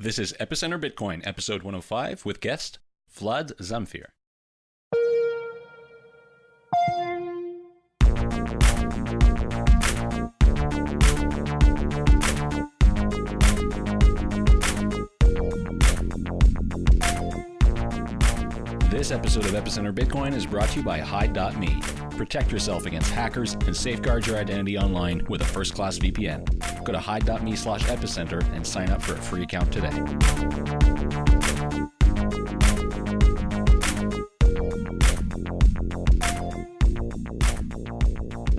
This is Epicenter Bitcoin, episode 105, with guest Vlad Zamfir. This episode of Epicenter Bitcoin is brought to you by Hide.me. Protect yourself against hackers and safeguard your identity online with a first class VPN. Go to hide.me slash epicenter and sign up for a free account today.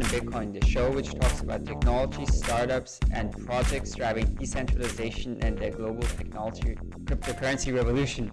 Bitcoin, the show which talks about technology, startups, and projects driving decentralization and the global technology cryptocurrency revolution.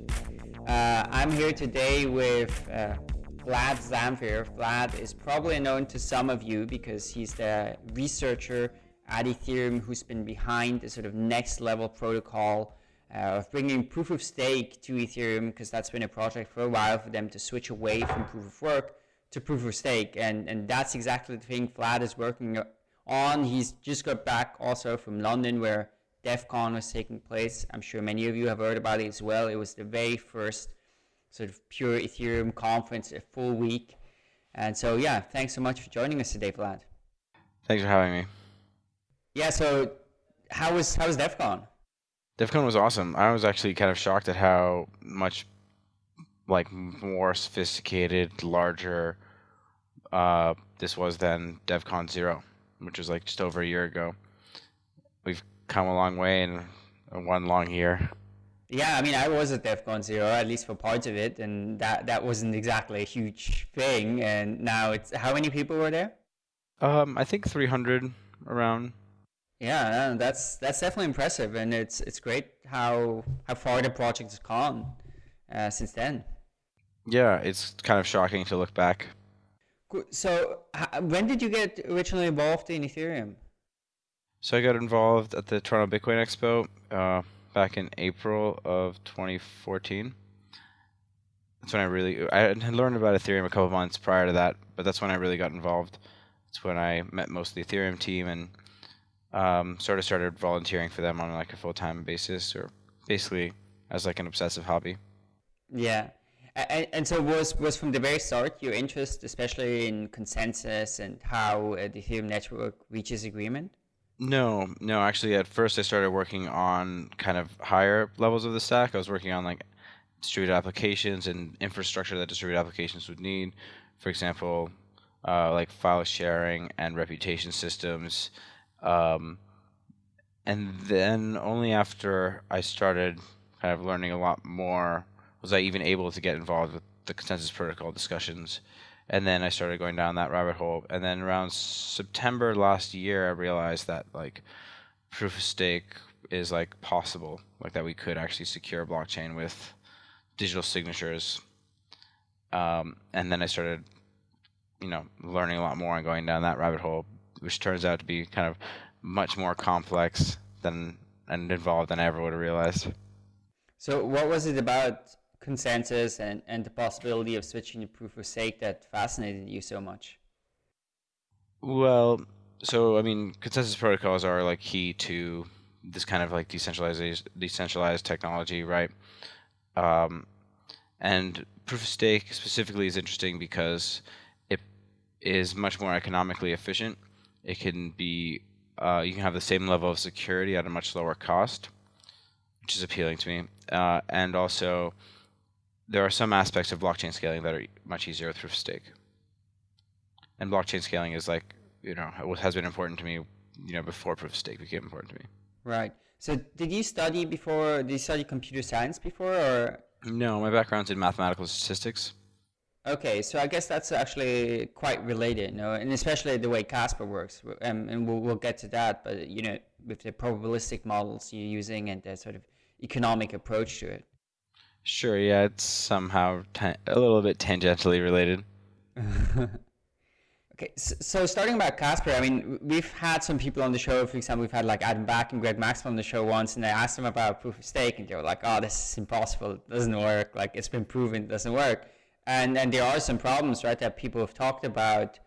Uh, I'm here today with uh, Vlad Zamfir. Vlad is probably known to some of you because he's the researcher at Ethereum who's been behind the sort of next level protocol uh, of bringing proof of stake to Ethereum because that's been a project for a while for them to switch away from proof of work to proof of stake. And, and that's exactly the thing Vlad is working on. He's just got back also from London where Devcon was taking place. I'm sure many of you have heard about it as well. It was the very first sort of pure Ethereum conference, a full week. And so, yeah, thanks so much for joining us today, Vlad. Thanks for having me. Yeah, so how was how was Devcon? DEF CON was awesome. I was actually kind of shocked at how much like more sophisticated, larger uh, this was than Devcon Zero, which was like just over a year ago. We've come a long way in one long year. Yeah, I mean, I was at Devcon Zero, at least for parts of it, and that that wasn't exactly a huge thing. And now it's how many people were there? Um, I think 300 around. Yeah, that's that's definitely impressive, and it's it's great how how far the project has gone uh, since then. Yeah, it's kind of shocking to look back. So, when did you get originally involved in Ethereum? So I got involved at the Toronto Bitcoin Expo uh, back in April of 2014. That's when I really I had learned about Ethereum a couple months prior to that, but that's when I really got involved. It's when I met most of the Ethereum team and um, sort of started volunteering for them on like a full time basis, or basically as like an obsessive hobby. Yeah. And, and, so was was from the very start your interest, especially in consensus and how the Ethereum network reaches agreement? No, no. Actually, at first I started working on kind of higher levels of the stack. I was working on like distributed applications and infrastructure that distributed applications would need. For example, uh, like file sharing and reputation systems. Um, and then only after I started kind of learning a lot more was I even able to get involved with the consensus protocol discussions and then I started going down that rabbit hole. And then around September last year, I realized that like proof of stake is like possible, like that we could actually secure a blockchain with digital signatures. Um, and then I started, you know, learning a lot more and going down that rabbit hole, which turns out to be kind of much more complex than and involved than I ever would have realized. So, what was it about consensus and, and the possibility of switching to proof of stake that fascinated you so much? Well, so I mean, consensus protocols are like key to this kind of like decentralized decentralized technology, right? Um, and proof of stake specifically is interesting because it is much more economically efficient. It can be uh, you can have the same level of security at a much lower cost, which is appealing to me, uh, and also there are some aspects of blockchain scaling that are much easier with proof of stake. And blockchain scaling is like, you know, has been important to me, you know, before proof of stake became important to me. Right. So did you study before, did you study computer science before or? No, my background's in mathematical statistics. Okay, so I guess that's actually quite related, you know, and especially the way Casper works, um, and we'll, we'll get to that, but, you know, with the probabilistic models you're using and the sort of economic approach to it. Sure, yeah, it's somehow a little bit tangentially related. okay, so, starting about Casper, I mean, we've had some people on the show. For example, we've had like Adam Back and Greg Maxwell on the show once, and I asked them about proof of stake, and they were like, "Oh, this is impossible. It doesn't work. Like it's been proven it doesn't work." And and there are some problems, right, that people have talked about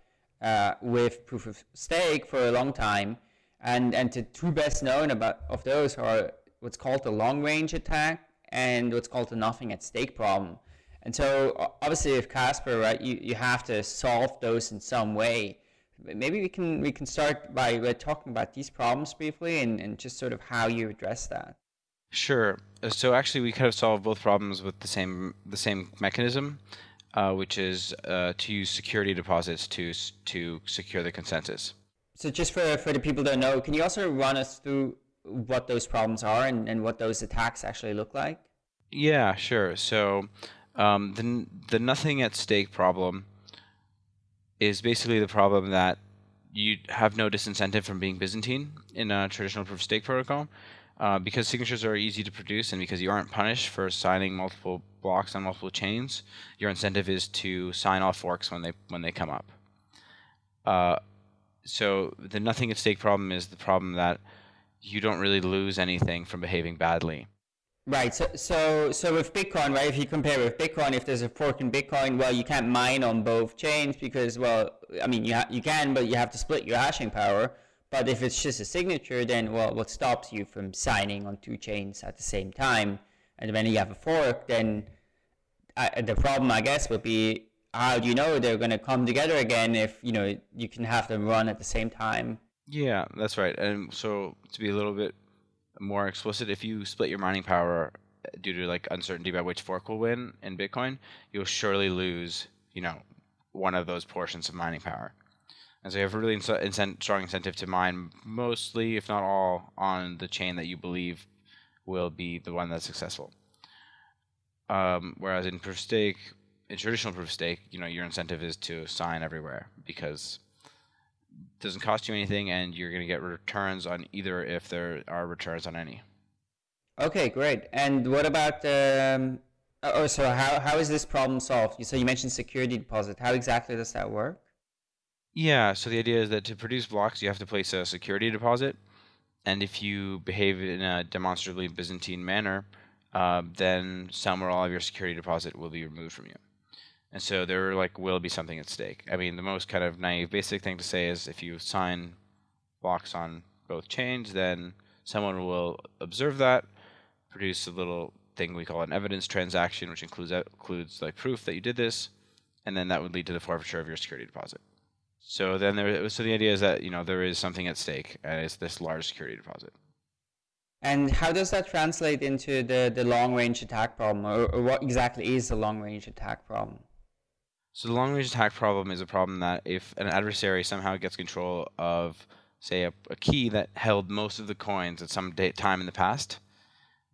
uh, with proof of stake for a long time, and and the two best known about of those are what's called the long range attack and what's called the nothing at stake problem. And so obviously with Casper, right, you, you have to solve those in some way. Maybe we can we can start by talking about these problems briefly and, and just sort of how you address that. Sure. Uh, so actually, we kind of solve both problems with the same the same mechanism, uh, which is uh, to use security deposits to to secure the consensus. So just for for the people that know, can you also run us through what those problems are and, and what those attacks actually look like? Yeah, sure. So um, the the nothing at stake problem is basically the problem that you have no disincentive from being Byzantine in a traditional proof of stake protocol. Uh, because signatures are easy to produce and because you aren't punished for signing multiple blocks on multiple chains, your incentive is to sign all forks when they when they come up. Uh, so the nothing at stake problem is the problem that you don't really lose anything from behaving badly. Right. So, so, so with Bitcoin, right? If you compare with Bitcoin, if there's a fork in Bitcoin, well, you can't mine on both chains because, well, I mean, you you can, but you have to split your hashing power. But if it's just a signature, then well, what stops you from signing on two chains at the same time? And when you have a fork, then I, the problem, I guess, would be how do you know they're going to come together again if you know you can have them run at the same time? Yeah, that's right. And so to be a little bit more explicit, if you split your mining power due to like uncertainty about which fork will win in Bitcoin, you'll surely lose, you know, one of those portions of mining power. And so you have a really incent- strong incentive to mine mostly, if not all, on the chain that you believe will be the one that's successful. Um, whereas in proof stake, in traditional proof of stake, you know, your incentive is to sign everywhere because doesn't cost you anything, and you're going to get returns on either if there are returns on any. Okay, great. And what about um, oh, so how how is this problem solved? So you mentioned security deposit. How exactly does that work? Yeah, so the idea is that to produce blocks, you have to place a security deposit, and if you behave in a demonstrably Byzantine manner, uh, then some or all of your security deposit will be removed from you. And so there like will be something at stake. I mean, the most kind of naive, basic thing to say is if you sign blocks on both chains, then someone will observe that, produce a little thing we call an evidence transaction, which includes includes like proof that you did this, and then that would lead to the forfeiture of your security deposit. So then there, so the idea is that you know there is something at stake, and it's this large security deposit. And how does that translate into the, the long range attack problem, or, or what exactly is the long range attack problem? So the long range attack problem is a problem that if an adversary somehow gets control of, say, a, a key that held most of the coins at some time in the past,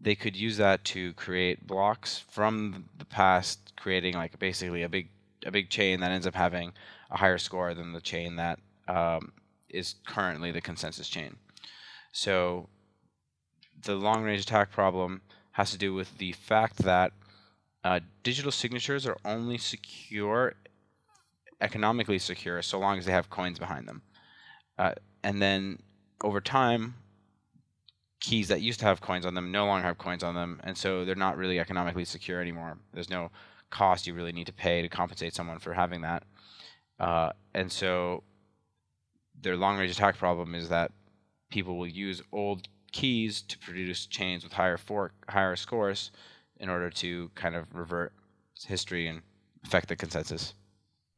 they could use that to create blocks from the past, creating like basically a big a big chain that ends up having a higher score than the chain that um, is currently the consensus chain. So the long range attack problem has to do with the fact that uh, digital signatures are only secure, economically secure, so long as they have coins behind them. Uh, and then over time, keys that used to have coins on them no longer have coins on them, and so they're not really economically secure anymore. There's no cost you really need to pay to compensate someone for having that. Uh, and so their long range attack problem is that people will use old keys to produce chains with higher fork higher scores in order to kind of revert history and affect the consensus.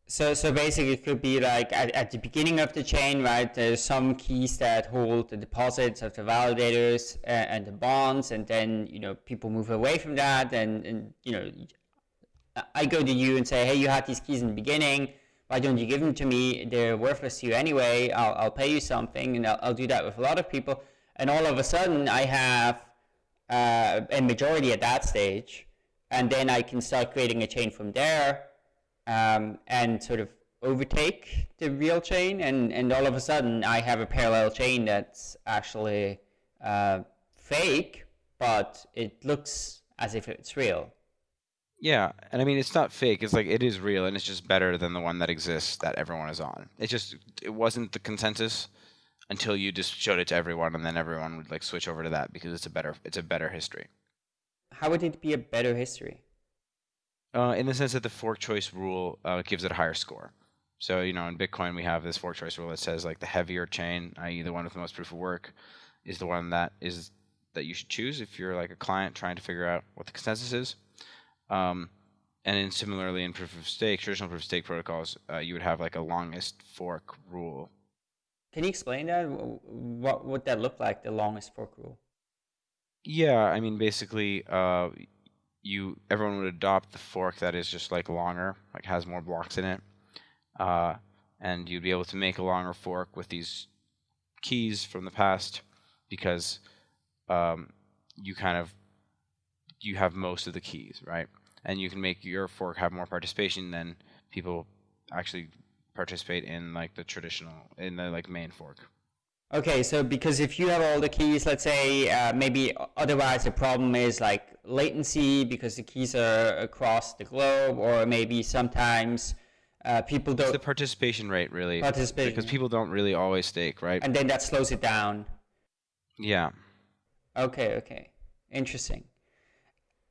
So, so basically, it could be like at, at the beginning of the chain, right? There's some keys that hold the deposits of the validators and, and the bonds, and then you know people move away from that, and, and you know I go to you and say, hey, you had these keys in the beginning. Why don't you give them to me? They're worthless to you anyway. I'll, I'll pay you something. And I'll, I'll do that with a lot of people. And all of a sudden, I have uh, a majority at that stage. And then I can start creating a chain from there um, and sort of overtake the real chain. And, and all of a sudden, I have a parallel chain that's actually uh, fake, but it looks as if it's real. Yeah, and I mean it's not fake. It's like it is real, and it's just better than the one that exists that everyone is on. It just it wasn't the consensus until you just showed it to everyone, and then everyone would like switch over to that because it's a better it's a better history. How would it be a better history? Uh, in the sense that the fork choice rule uh, gives it a higher score. So you know in Bitcoin we have this fork choice rule that says like the heavier chain, i.e. the one with the most proof of work, is the one that is that you should choose if you're like a client trying to figure out what the consensus is. Um, and then similarly in proof of stake, traditional proof of stake protocols, uh, you would have like a longest fork rule. Can you explain that? What would that look like, the longest fork rule? Yeah, I mean basically, uh, you everyone would adopt the fork that is just like longer, like has more blocks in it, uh, and you'd be able to make a longer fork with these keys from the past because um, you kind of you have most of the keys, right? And you can make your fork have more participation than people actually participate in like the traditional in the like main fork. Okay, so because if you have all the keys, let's say uh, maybe otherwise the problem is like latency because the keys are across the globe, or maybe sometimes uh, people don't. It's the participation rate, really. Participation. Because people don't really always stake, right? And then that slows it down. Yeah. Okay, okay. Interesting.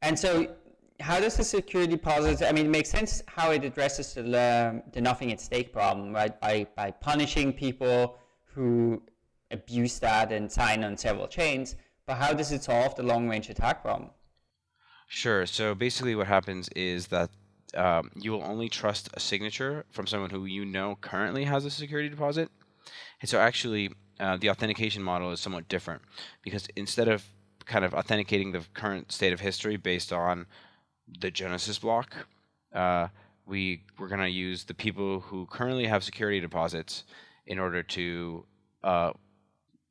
And so, how does the security deposit, I mean, it makes sense how it addresses the, the nothing at stake problem, right? By, by punishing people who abuse that and sign on several chains. But how does it solve the long range attack problem? Sure. So basically, what happens is that um, you will only trust a signature from someone who you know currently has a security deposit. And so actually, uh, the authentication model is somewhat different because instead of kind of authenticating the current state of history based on the Genesis block, uh, we we're going to use the people who currently have security deposits in order to uh,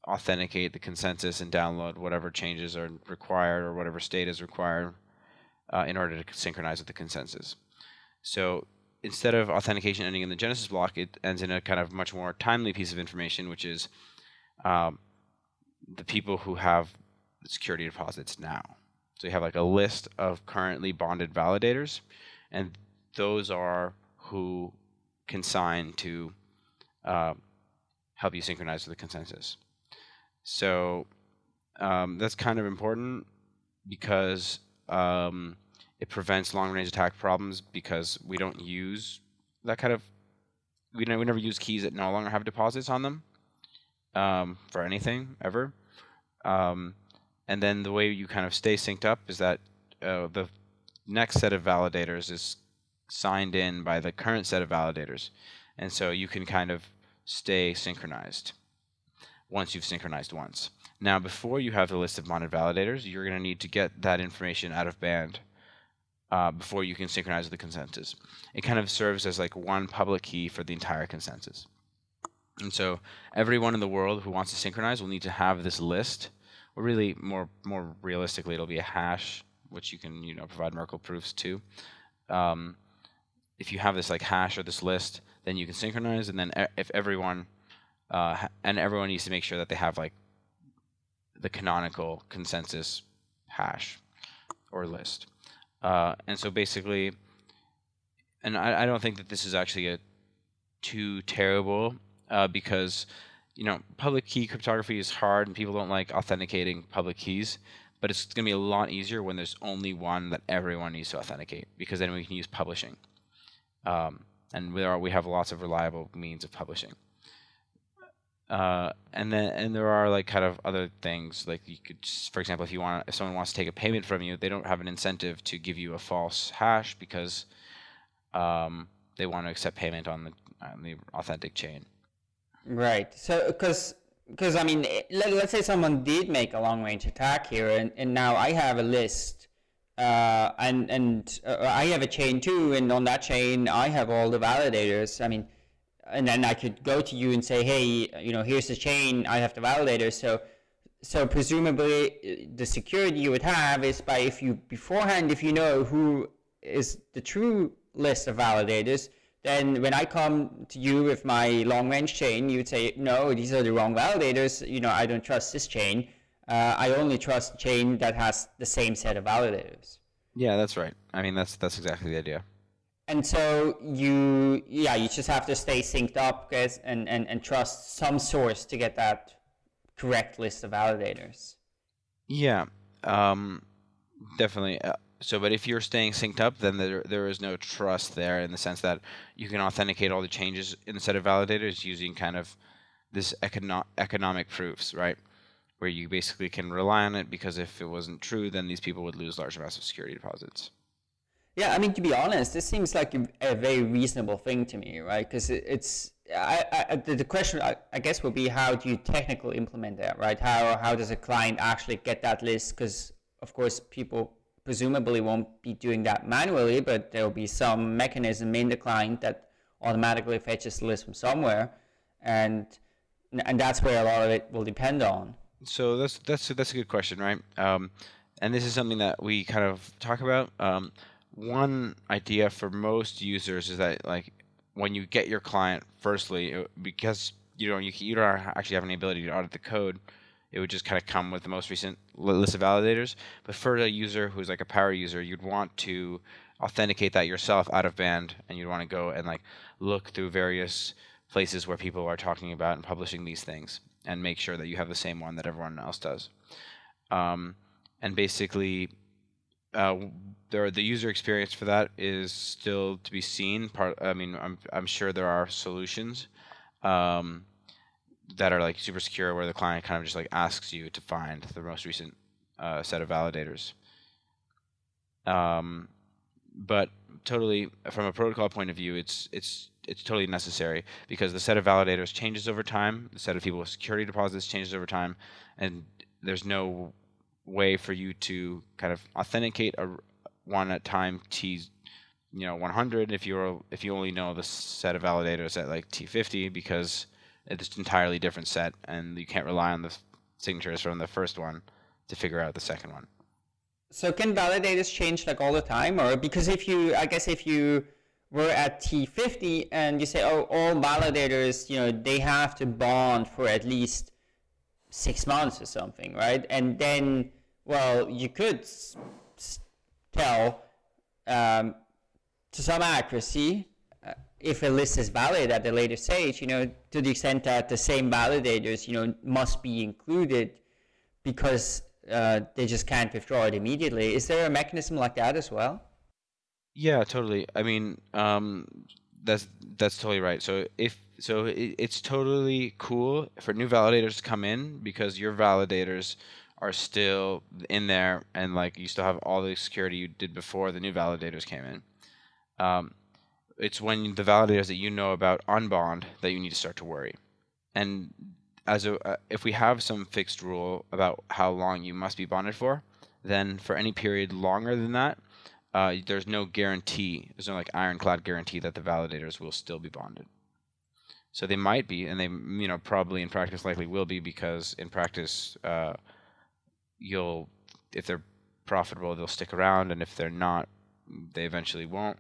authenticate the consensus and download whatever changes are required or whatever state is required uh, in order to synchronize with the consensus. So instead of authentication ending in the Genesis block, it ends in a kind of much more timely piece of information, which is um, the people who have security deposits now. So you have like a list of currently bonded validators, and those are who can sign to uh, help you synchronize with the consensus. So um, that's kind of important because um, it prevents long range attack problems because we don't use that kind of we, we never use keys that no longer have deposits on them um, for anything ever. Um, and then the way you kind of stay synced up is that uh, the next set of validators is signed in by the current set of validators, and so you can kind of stay synchronized once you've synchronized once. Now, before you have the list of bonded validators, you're going to need to get that information out of band uh, before you can synchronize the consensus. It kind of serves as like one public key for the entire consensus. And so everyone in the world who wants to synchronize will need to have this list, or really more more realistically, it'll be a hash, which you can you know provide Merkle proofs to. Um, if you have this like hash or this list, then you can synchronize, and then if everyone uh, and everyone needs to make sure that they have like the canonical consensus hash or list. Uh, and so basically, and I, I, don't think that this is actually a too terrible uh, because you know public key cryptography is hard and people don't like authenticating public keys. But it's going to be a lot easier when there's only one that everyone needs to authenticate because then we can use publishing. Um, and there are, we have lots of reliable means of publishing. Uh, and then and there are like kind of other things like you could just, for example if you want if someone wants to take a payment from you they don't have an incentive to give you a false hash because um, they want to accept payment on the on the authentic chain right so because because i mean let, let's say someone did make a long range attack here and, and now i have a list uh, and and uh, i have a chain too and on that chain i have all the validators i mean and then I could go to you and say, hey, you know, here's the chain, I have the validators. So, so presumably uh, the security you would have is by if you beforehand, if you know who is the true list of validators, then when I come to you with my long range chain, you would say, no, these are the wrong validators. You know, I don't trust this chain. Uh, I only trust chain that has the same set of validators. Yeah, that's right. I mean, that's that's exactly the idea and so you yeah you just have to stay synced up guys and, and and trust some source to get that correct list of validators yeah um definitely uh, so but if you're staying synced up then there there is no trust there in the sense that you can authenticate all the changes in the set of validators using kind of this econo- economic proofs right where you basically can rely on it because if it wasn't true, then these people would lose large amounts of security deposits. Yeah, I mean, to be honest, this seems like a, very reasonable thing to me, right? Because it's I, I, the, question I, I, guess would be how do you technically implement that, right? How how does a client actually get that list? Because of course, people presumably won't be doing that manually, but there will be some mechanism in the client that automatically fetches the list from somewhere, and and that's where a lot of it will depend on. So that's that's that's a good question, right? Um, and this is something that we kind of talk about. Um, one idea for most users is that like when you get your client, firstly, because you know you, you don't actually have any ability to audit the code, it would just kind of come with the most recent list of validators. But for a user who's like a power user, you'd want to authenticate that yourself out of band, and you'd want to go and like look through various places where people are talking about and publishing these things, and make sure that you have the same one that everyone else does. Um, and basically, uh, there the user experience for that is still to be seen. Part, I mean, I'm I'm sure there are solutions um, that are like super secure, where the client kind of just like asks you to find the most recent uh, set of validators. Um, but totally, from a protocol point of view, it's it's it's totally necessary because the set of validators changes over time. The set of people with security deposits changes over time, and there's no way for you to kind of authenticate a one at time t you know 100 if you're if you only know the set of validators at like t50 because it's an entirely different set and you can't rely on the signatures from the first one to figure out the second one. So can validators change like all the time? Or because if you i guess if you were at t50 and you say oh all validators you know they have to bond for at least six months or something right? And then well you could tell um, to some accuracy if a list is valid at a later stage, you know, to the extent that the same validators, you know, must be included because uh, they just can't withdraw it immediately. Is there a mechanism like that as well? Yeah, totally. I mean, um, that's that's totally right. So if so, it, it's totally cool for new validators to come in because your validators are still in there and like you still have all the security you did before the new validators came in. Um, it's when the validators that you know about unbond that you need to start to worry. And as a, uh, if we have some fixed rule about how long you must be bonded for, then for any period longer than that, uh, there's no guarantee. There's no like ironclad guarantee that the validators will still be bonded. So they might be, and they you know probably in practice likely will be because in practice uh, you'll if they're profitable they'll stick around and if they're not they eventually won't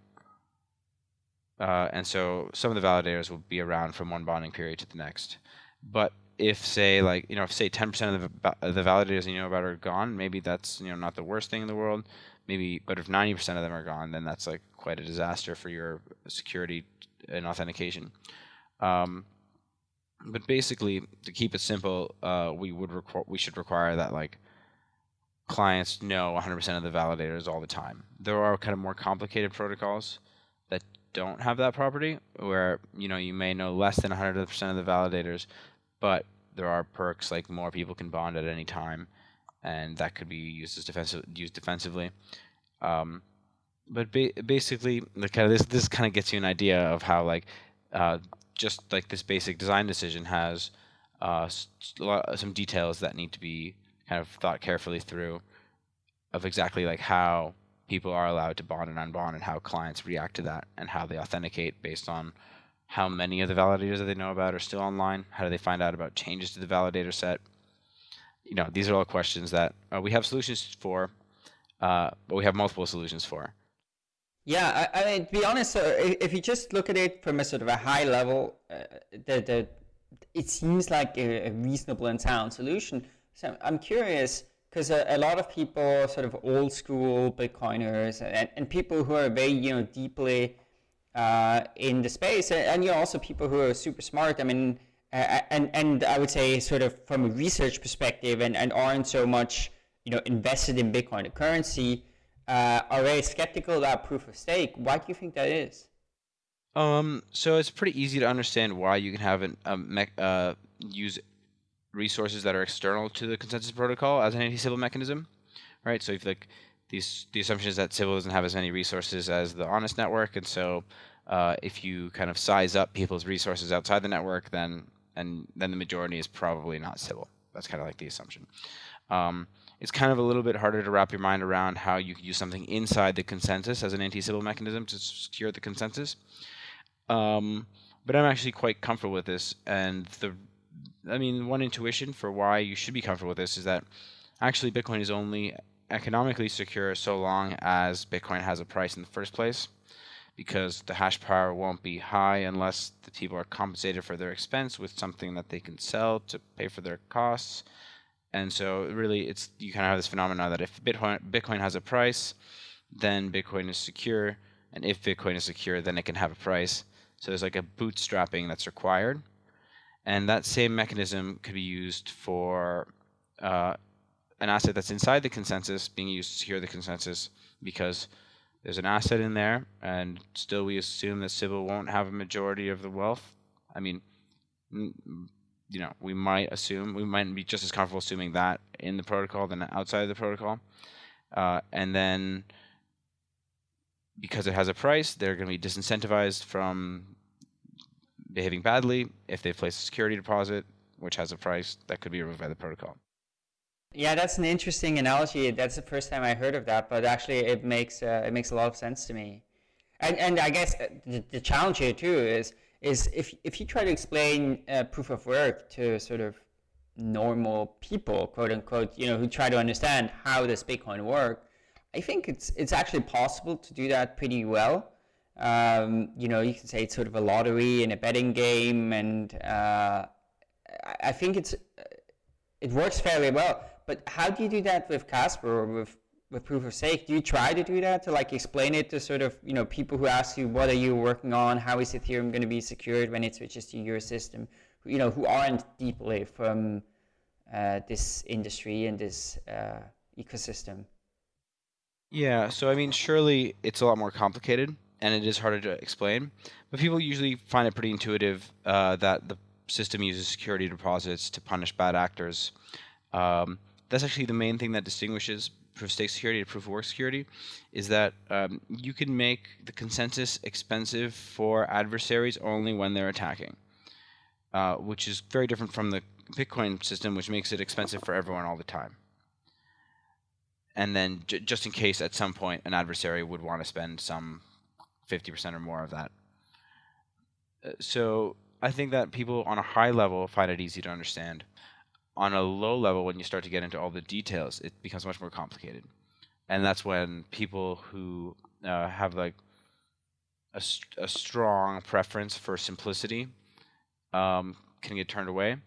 uh, and so some of the validators will be around from one bonding period to the next. But if say like you know if say 10% of the, the validators you know about are gone maybe that's you know not the worst thing in the world. Maybe but if 90% of them are gone then that's like quite a disaster for your security and authentication. Um, but basically to keep it simple uh, we would requ- we should require that like clients know 100% of the validators all the time. There are kind of more complicated protocols that don't have that property, where you know you may know less than 100% of the validators, but there are perks like more people can bond at any time, and that could be used as defensive used defensively. Um, but ba- basically, the kind of this this kind of gets you an idea of how like uh, just like this basic design decision has uh, some details that need to be kind of thought carefully through of exactly like how people are allowed to bond and unbond and how clients react to that and how they authenticate based on how many of the validators that they know about are still online how do they find out about changes to the validator set? You know these are all questions that uh, we have solutions for uh, but we have multiple solutions for. Yeah i, I mean to be honest if you just look at it from a sort of a high level uh, the, the, it seems like a, a reasonable and sound solution. So I'm curious because a, a, lot of people, sort of old school Bitcoiners, and, and people who are very you know deeply uh, in the space, and, and, you know also people who are super smart. I mean, and and I would say sort of from a research perspective, and, and aren't so much you know invested in Bitcoin the currency, uh, are very skeptical about proof of stake. Why do you think that is? Um, so it's pretty easy to understand why you can have an, a me- uh, use resources that are external to the consensus protocol as an anti-Sybil mechanism, right? So if like these the assumption is that Sybil doesn't have as many resources as the honest network, and so uh, if you kind of size up people's resources outside the network, then and then the majority is probably not Sybil. That's kind of like the assumption. Um, it's kind of a little bit harder to wrap your mind around how you could use something inside the consensus as an anti-Sybil mechanism to secure the consensus. Um, but I'm actually quite comfortable with this, and the, I mean, one intuition for why you should be comfortable with this is that actually Bitcoin is only economically secure so long as Bitcoin has a price in the first place because the hash power won't be high unless the people are compensated for their expense with something that they can sell to pay for their costs. And so really it's you kind of have this phenomenon that if Bitcoin Bitcoin has a price, then Bitcoin is secure, and if Bitcoin is secure, then it can have a price. So there's like a bootstrapping that's required. And that same mechanism could be used for uh, an asset that's inside the consensus being used to secure the consensus because there's an asset in there, and still we assume that Sybil won't have a majority of the wealth. I mean, you know, we might assume we might be just as comfortable assuming that in the protocol than outside of the protocol, uh, and then because it has a price, they're going to be disincentivized from behaving badly if they place a security deposit, which has a price that could be removed by the protocol. Yeah, that's an interesting analogy. That's the first time I heard of that, but actually, it makes uh, it makes a lot of sense to me. And and I guess uh, the, the challenge here too is is if if you try to explain uh, proof of work to sort of normal people, quote unquote, you know, who try to understand how does Bitcoin work, I think it's it's actually possible to do that pretty well. Um, you know, you can say it's sort of a lottery and a betting game, and uh, I think it's it works fairly well but how do you do that with Casper or with with proof of stake? Do you try to do that to like explain it to sort of you know people who ask you what are you working on? How is Ethereum going to be secured when it switches to your system? You know who aren't deeply from uh, this industry and this uh, ecosystem. Yeah, so I mean, surely it's a lot more complicated and it is harder to explain, but people usually find it pretty intuitive uh, that the system uses security deposits to punish bad actors. Um, that's actually the main thing that distinguishes proof of stake security to proof of work security is that um, you can make the consensus expensive for adversaries only when they're attacking, uh, which is very different from the Bitcoin system, which makes it expensive for everyone all the time. And then just in case at some point an adversary would want to spend some 50% or more of that. Uh, so I think that people on a high level find it easy to understand on a low level, when you start to get into all the details, it becomes much more complicated, and that's when people who uh, have like a, a, strong preference for simplicity um, can get turned away.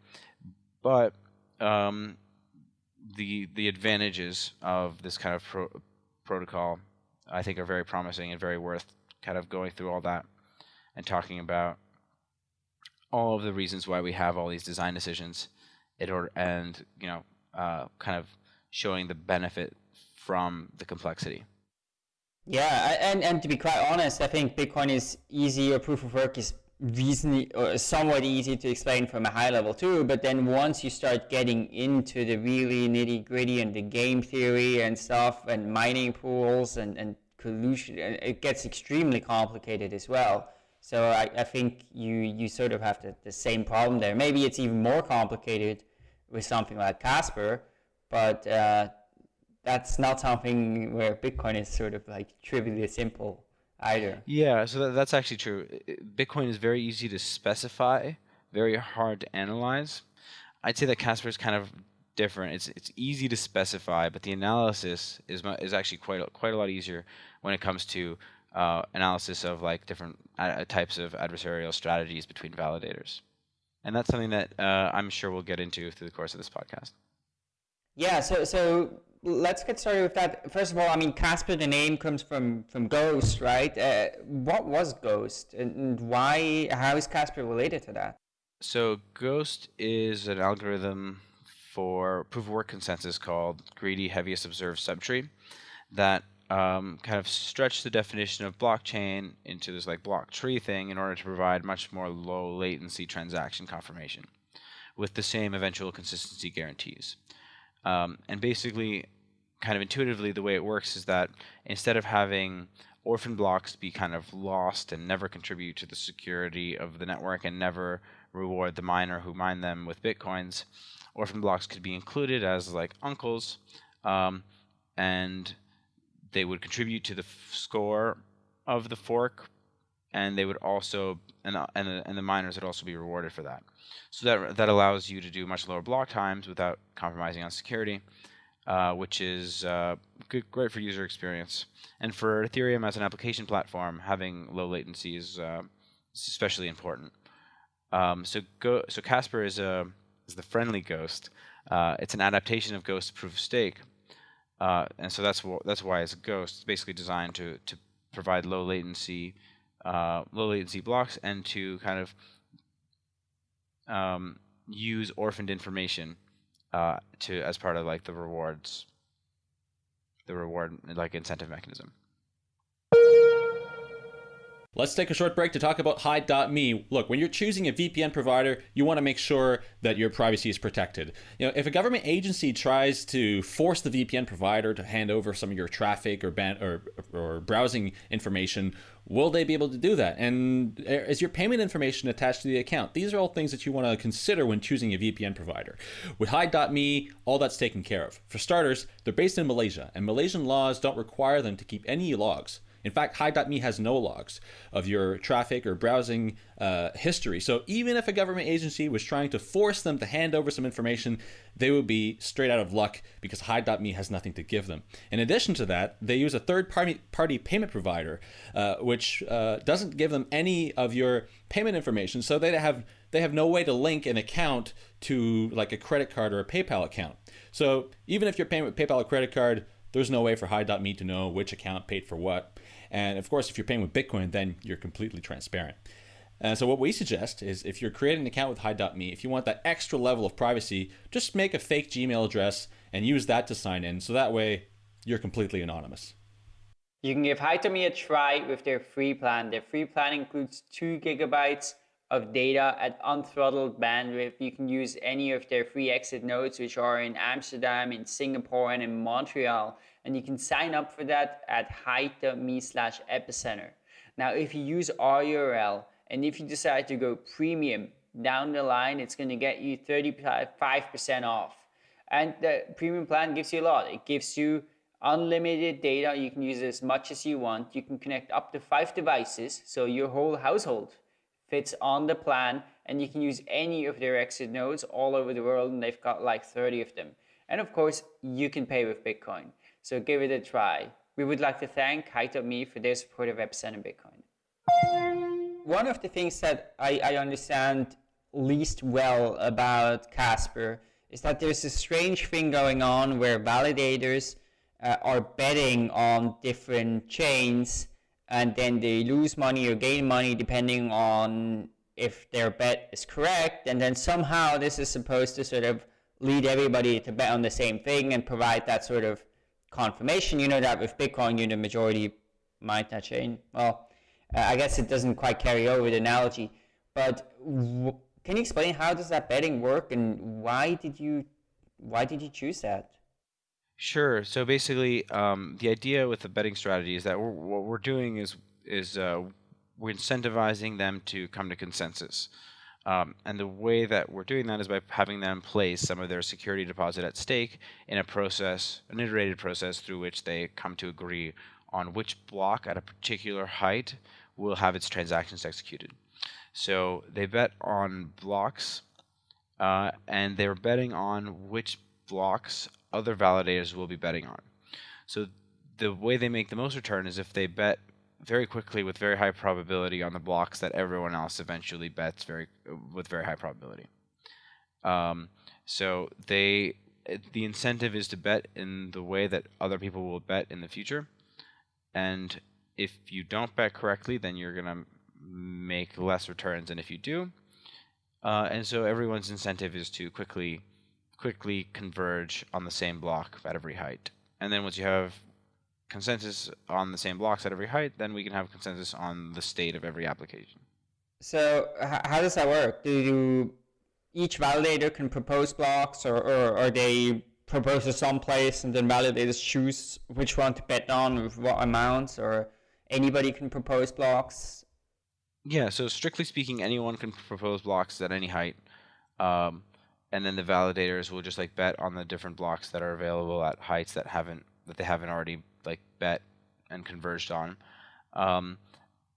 But um, the the advantages of this kind of pro- protocol, I think, are very promising and very worth kind of going through all that and talking about all of the reasons why we have all these design decisions and you know uh, kind of showing the benefit from the complexity. Yeah, and and to be quite honest, I think Bitcoin is easy. Or proof of work is reasonably or somewhat easy to explain from a high level too. But then once you start getting into the really nitty gritty and the game theory and stuff and mining pools and and collusion, it gets extremely complicated as well. So I, I think you you sort of have the, the same problem there. Maybe it's even more complicated with something like Casper, but uh, that's not something where Bitcoin is sort of like trivially simple either. Yeah, so that, that's actually true. Bitcoin is very easy to specify, very hard to analyze. I'd say that Casper is kind of different. It's it's easy to specify, but the analysis is is actually quite quite a lot easier when it comes to uh, analysis of like different uh, types of adversarial strategies between validators and that's something that uh, I'm sure we'll get into through the course of this podcast. Yeah, so so let's get started with that. First of all, I mean, Casper, the name comes from from Ghost, right? Uh, what was Ghost, and why? How is Casper related to that? So Ghost is an algorithm for proof of work consensus called greedy heaviest observed subtree that um, kind of stretch the definition of blockchain into this like block tree thing in order to provide much more low latency transaction confirmation, with the same eventual consistency guarantees. Um, and basically, kind of intuitively, the way it works is that instead of having orphan blocks be kind of lost and never contribute to the security of the network and never reward the miner who mined them with bitcoins, orphan blocks could be included as like uncles, um, and they would contribute to the score of the fork, and they would also and uh, and the, and the miners would also be rewarded for that. So that that allows you to do much lower block times without compromising on security, uh, which is uh, good, great for user experience. And for Ethereum as an application platform, having low latency is, uh, especially important. Um, so Go, so Casper is a is the friendly ghost. Uh, it's an adaptation of Ghost Proof of Stake, uh, and so that's that's why it's a ghost. It's basically designed to to provide low latency uh, low latency blocks and to kind of um, use orphaned information uh, to as part of like the rewards, the reward like incentive mechanism. Let's take a short break to talk about Hide.me. Look, when you're choosing a VPN provider, you want to make sure that your privacy is protected. You know, if a government agency tries to force the VPN provider to hand over some of your traffic or ban- or, or browsing information, will they be able to do that? And eh, is your payment information attached to the account? These are all things that you want to consider when choosing a VPN provider. With Hide.me, all that's taken care of. For starters, they're based in Malaysia, and Malaysian laws don't require them to keep any logs. In fact, Hide.me has no logs of your traffic or browsing uh, history. So even if a government agency was trying to force them to hand over some information, they would be straight out of luck because Hide.me has nothing to give them. In addition to that, they use a third party, party payment provider, uh, which uh, doesn't give them any of your payment information. So they have they have no way to link an account to like a credit card or a PayPal account. So even if you're paying with PayPal or credit card, there's no way for Hide.me to know which account paid for what. And of course, if you're paying with Bitcoin, then you're completely transparent. And so what we suggest is if you're creating an account with Hide.me, if you want that extra level of privacy, just make a fake Gmail address and use that to sign in. So that way you're completely anonymous. You can give Hide.me a try with their free plan. Their free plan includes two gigabytes of data at unthrottled bandwidth. You can use any of their free exit nodes, which are in Amsterdam, in Singapore, and in Montreal. And you can sign up for that at hide.me slash epicenter. Now, if you use our URL and if you decide to go premium down the line, it's going to get you 35% off. And the premium plan gives you a lot. It gives you unlimited data. You can use as much as you want. You can connect up to five devices, so your whole household fits on the plan and you can use any of their exit nodes all over the world and they've got like 30 of them. And of course, you can pay with Bitcoin. So give it a try. We would like to thank Hide.me for their support of Epicenter Bitcoin. One of the things that I, I understand least well about Casper is that there's a strange thing going on where validators uh, are betting on different chains and then they lose money or gain money depending on if their bet is correct. And then somehow this is supposed to sort of lead everybody to bet on the same thing and provide that sort of confirmation. You know that with bitcoin you're the majority might that chain well uh, i guess it doesn't quite carry over the analogy but can you explain how does that betting work and why did you why did you choose that Sure. So basically, um, the idea with the betting strategy is that we're, what we're doing is is uh, we're incentivizing them to come to consensus. Um, and the way that we're doing that is by having them place some of their security deposit at stake in a process, an iterated process through which they come to agree on which block at a particular height will have its transactions executed. So they bet on blocks, uh, and they're betting on which blocks other validators will be betting on. So the way they make the most return is if they bet very quickly with very high probability on the blocks that everyone else eventually bets very with very high probability. Um, so they the incentive is to bet in the way that other people will bet in the future, and if you don't bet correctly, then you're gonna make less returns than if you do. Uh, and so everyone's incentive is to quickly quickly converge on the same block at every height. And then once you have consensus on the same blocks at every height, then we can have consensus on the state of every application. So how does that work? Do you each validator can propose blocks, or, or, or they propose to some place and then validators choose which one to bet on with what amounts, or anybody can propose blocks? Yeah, so strictly speaking, anyone can propose blocks at any height. Um, and then the validators will just like bet on the different blocks that are available at heights that haven't that they haven't already like bet and converged on. Um,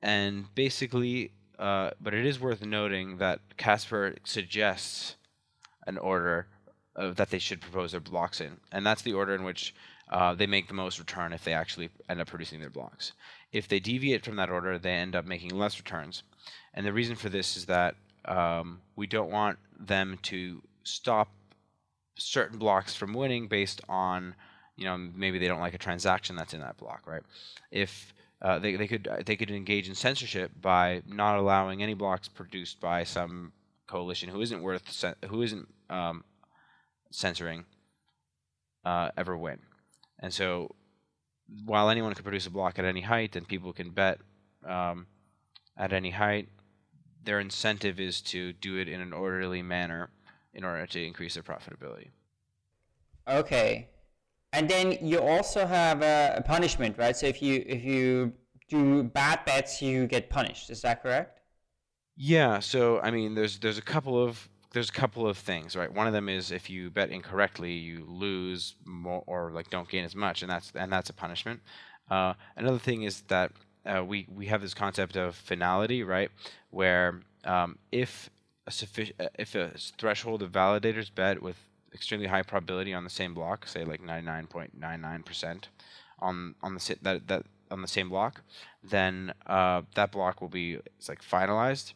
and basically, uh, but it is worth noting that Casper suggests an order of, that they should propose their blocks in, and that's the order in which uh, they make the most return if they actually end up producing their blocks. If they deviate from that order, they end up making less returns. And the reason for this is that um, we don't want them to stop certain blocks from winning based on, you know, maybe they don't like a transaction that's in that block, right? If uh, they, they could they could engage in censorship by not allowing any blocks produced by some coalition who isn't worth who isn't um, censoring uh, ever win. And so, while anyone can produce a block at any height and people can bet um, at any height, their incentive is to do it in an orderly manner in order to increase their profitability. Okay, and then you also have a, a punishment, right? So if you if you do bad bets, you get punished. Is that correct? Yeah. So I mean, there's there's a couple of there's a couple of things, right? One of them is if you bet incorrectly, you lose more or like don't gain as much, and that's and that's a punishment. Uh, another thing is that uh, we we have this concept of finality, right? Where um, if a sufficient if a threshold of validators bet with extremely high probability on the same block, say like 99.99% on on the that that on the same block, then uh, that block will be it's like finalized.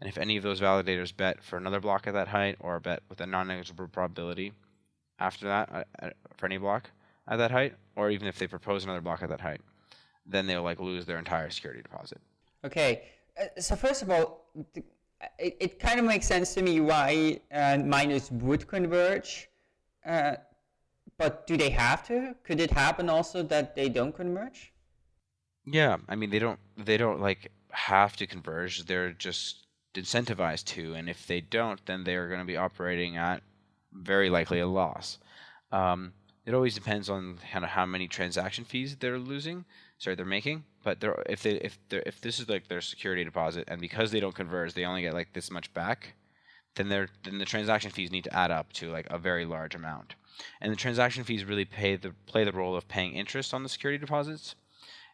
And if any of those validators bet for another block at that height or bet with a non-negligible probability after that uh, uh, for any block at that height, or even if they propose another block at that height, then they'll like lose their entire security deposit. Okay, uh, so first of all, it, it kind of makes sense to me why uh, miners would converge. Uh, but do they have to? Could it happen also that they don't converge? Yeah, I mean they don't they don't like have to converge. They're just incentivized to, and if they don't, then they are going to be operating at very likely a loss. Um, it always depends on kind of how many transaction fees they're losing sorry they're making but they're if they if they if this is like their security deposit and because they don't converge they only get like this much back then they're then the transaction fees need to add up to like a very large amount. And the transaction fees really pay the play the role of paying interest on the security deposits.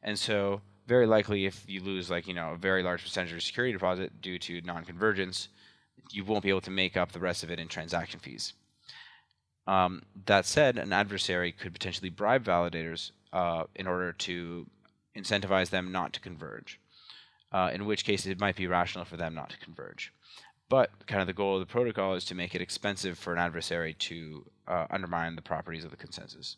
And so very likely if you lose like you know a very large percentage of your security deposit due to non-convergence you won't be able to make up the rest of it in transaction fees. Um, that said, an adversary could potentially bribe validators uh, in order to incentivize them not to converge, uh, in which case it might be rational for them not to converge. But kind of the goal of the protocol is to make it expensive for an adversary to uh, undermine the properties of the consensus.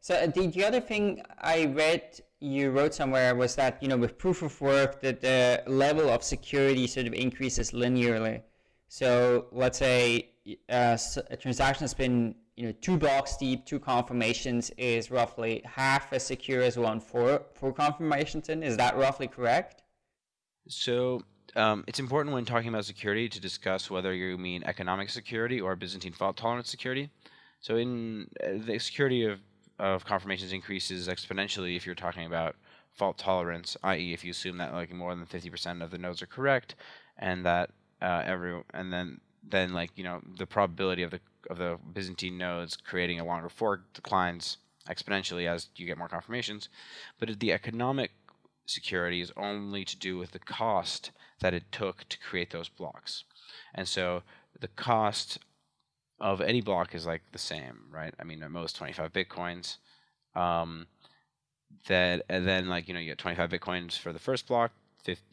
So uh, the, the other thing I read you wrote somewhere was that you know with proof of work that the level of security sort of increases linearly. So let's say uh, a transaction has been you know, two blocks deep, two confirmations is roughly half as secure as one four, four confirmations in. Is that roughly correct? So um, it's important when talking about security to discuss whether you mean economic security or Byzantine fault tolerance security. So in uh, the security of, of confirmations increases exponentially if you're talking about fault tolerance, i.e., if you assume that like more than 50% of the nodes are correct, and that uh, every and then then like you know the probability of the of the Byzantine nodes creating a longer fork declines exponentially as you get more confirmations. But the economic security is only to do with the cost that it took to create those blocks. And so the cost of any block is like the same, right? I mean, at most 25 bitcoins. Um, that and then like you know you get 25 bitcoins for the first block,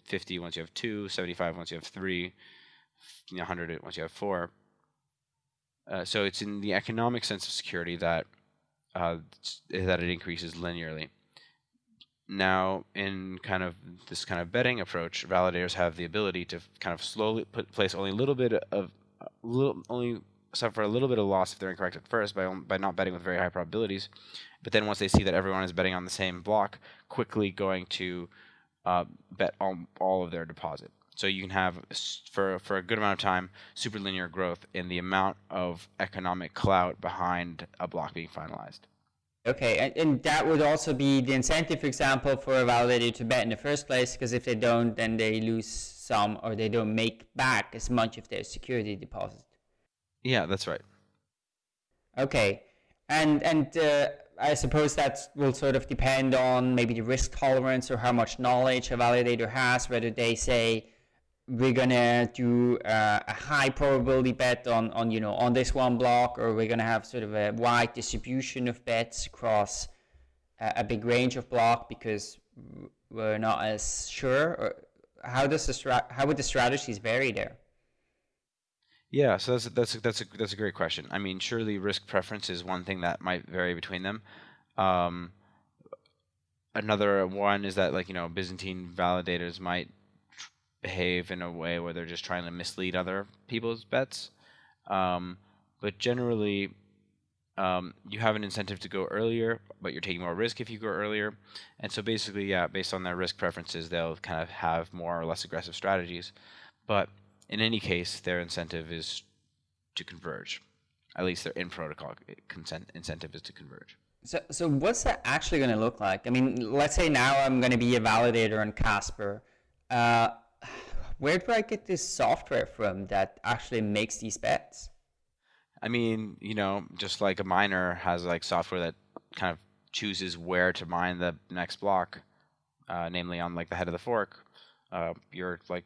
50 once you have two, 75 once you have three, you know, 100 once you have four. Uh, so it's in the economic sense of security that uh, that it increases linearly. Now, in kind of this kind of betting approach, validators have the ability to kind of slowly put place only a little bit of little only suffer a little bit of loss if they're incorrect at first by by not betting with very high probabilities, but then once they see that everyone is betting on the same block, quickly going to uh, bet all all of their deposit. So you can have for for a good amount of time super linear growth in the amount of economic clout behind a block being finalized. Okay, and, and that would also be the incentive, for example, for a validator to bet in the first place, because if they don't, then they lose some or they don't make back as much of their security deposit. Yeah, that's right. Okay, and and uh, I suppose that will sort of depend on maybe the risk tolerance or how much knowledge a validator has, whether they say we're gonna do uh, a high probability bet on, on you know on this one block, or we're gonna have sort of a wide distribution of bets across a, a big range of block because we're not as sure. How does the how would the strategies vary there? Yeah, so that's that's that's a that's a great question. I mean, surely risk preference is one thing that might vary between them. Um, another one is that like you know Byzantine validators might behave in a way where they're just trying to mislead other people's bets. Um, but generally, um, you have an incentive to go earlier, but you're taking more risk if you go earlier. And so basically, yeah, based on their risk preferences, they'll kind of have more or less aggressive strategies. But in any case, their incentive is to converge. At least their in protocol consent incentive is to converge. So, so what's that actually going to look like? I mean, let's say now I'm going to be a validator on Casper. Uh, where do I get this software from that actually makes these bets? I mean, you know, just like a miner has like software that kind of chooses where to mine the next block, uh, namely on like the head of the fork. Uh, your like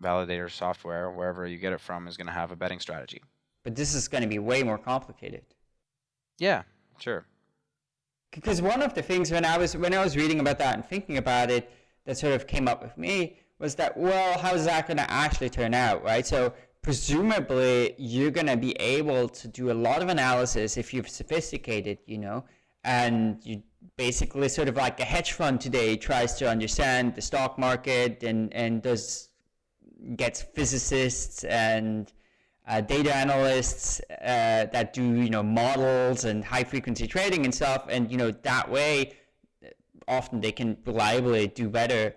validator software, wherever you get it from, is going to have a betting strategy. But this is going to be way more complicated. Yeah, sure. Because one of the things when I was when I was reading about that and thinking about it, that sort of came up with me was that, well, how's that going to actually turn out, right? So presumably you're going to be able to do a lot of analysis if you've sophisticated, you know, and you basically sort of like a hedge fund today tries to understand the stock market and, and does gets physicists and uh, data analysts uh, that do you know models and high frequency trading and stuff and you know that way often they can reliably do better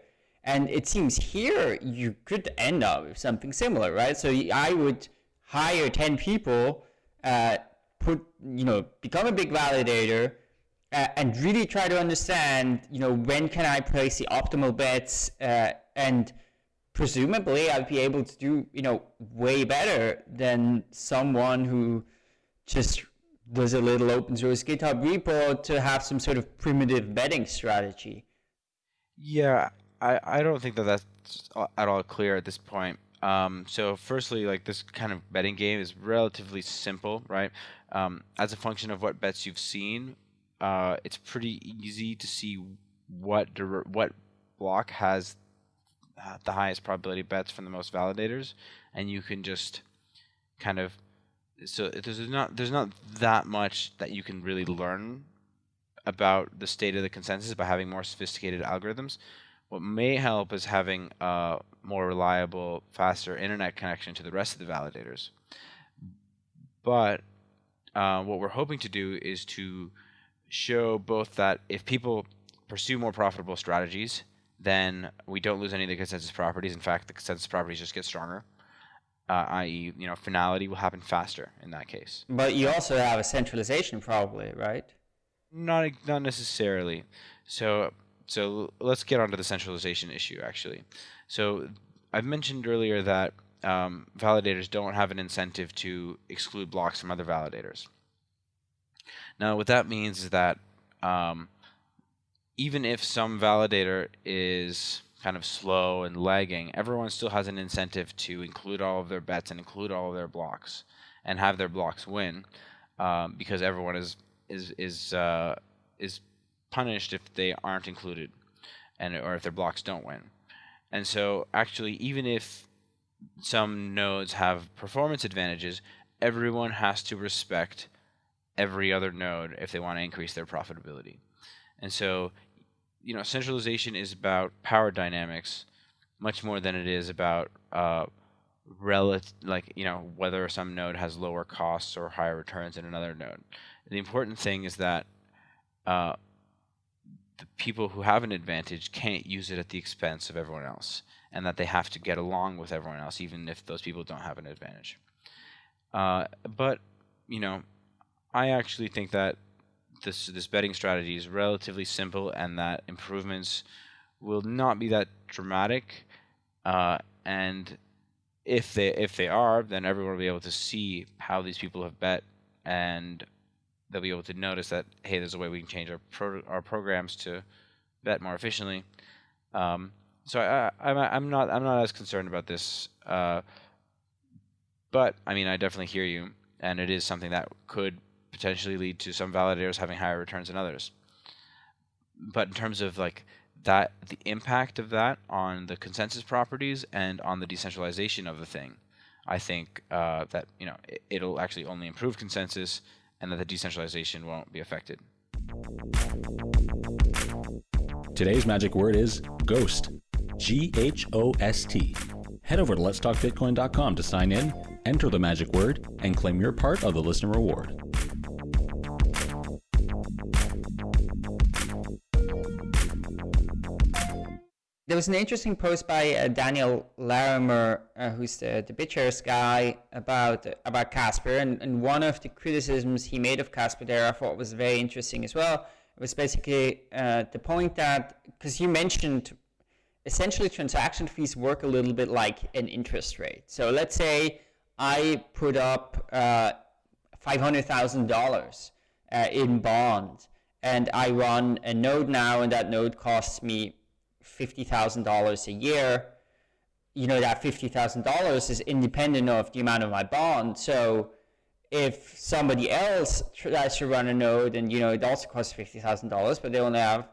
and it seems here you could end up with something similar, right? So I would hire 10 people, uh, put, you know, become a big validator, uh, and really try to understand, you know, when can I place the optimal bets, uh, and presumably I'd be able to do, you know, way better than someone who just does a little open source GitHub repo to have some sort of primitive betting strategy. Yeah, I, I don't think that that's at all clear at this point. Um, so firstly, like this kind of betting game is relatively simple, right? Um, as a function of what bets you've seen, uh, it's pretty easy to see what what block has the highest probability bets from the most validators, and you can just kind of so there's not there's not that much that you can really learn about the state of the consensus by having more sophisticated algorithms. What may help is having a more reliable, faster internet connection to the rest of the validators. But uh, what we're hoping to do is to show both that if people pursue more profitable strategies, then we don't lose any of the consensus properties. In fact, the consensus properties just get stronger. Uh, i.e., you know, finality will happen faster in that case. But you also have a centralization, probably, right? Not not necessarily. So so let's get onto the centralization issue actually. So I've mentioned earlier that um, validators don't have an incentive to exclude blocks from other validators. Now what that means is that um, even if some validator is kind of slow and lagging, everyone still has an incentive to include all of their bets and include all of their blocks and have their blocks win um, because everyone is is is uh, is punished if they aren't included and or if their blocks don't win. And so actually even if some nodes have performance advantages, everyone has to respect every other node if they want to increase their profitability. And so you know centralization is about power dynamics much more than it is about uh, relative like you know whether some node has lower costs or higher returns than another node. The important thing is that uh, the people who have an advantage can't use it at the expense of everyone else. and that they have to get along with everyone else, even if those people don't have an advantage. Uh, but you know, I actually think that this this betting strategy is relatively simple, and that improvements will not be that dramatic. Uh, and if they if they are, then everyone will be able to see how these people have bet, and they'll be able to notice that hey, there's a way we can change our pro- our programs to bet more efficiently. Um, so I, I'm I'm not I'm not as concerned about this, uh, but I mean I definitely hear you, and it is something that could potentially lead to some validators having higher returns than others. But in terms of like that, the impact of that on the consensus properties and on the decentralization of the thing, I think uh, that you know it, it'll actually only improve consensus, and that the decentralization won't be affected. Today's magic word is ghost. G H O S T. Head over to letstalkbitcoin.com to sign in, enter the magic word, and claim your part of the listener reward. There was an interesting post by uh, Daniel Larimer, uh, who's the, the BitShares guy, about about Casper, and, and one of the criticisms he made of Casper there I thought was very interesting as well. It was basically uh, the point that because you mentioned essentially transaction fees work a little bit like an interest rate. So let's say I put up uh, $500,000 uh, in bond and I run a node now and that node costs me $50,000 a year. You know, that $50,000 is independent of the amount of my bond. So if somebody else tries to run a node and, you know, it also costs $50,000, but they only have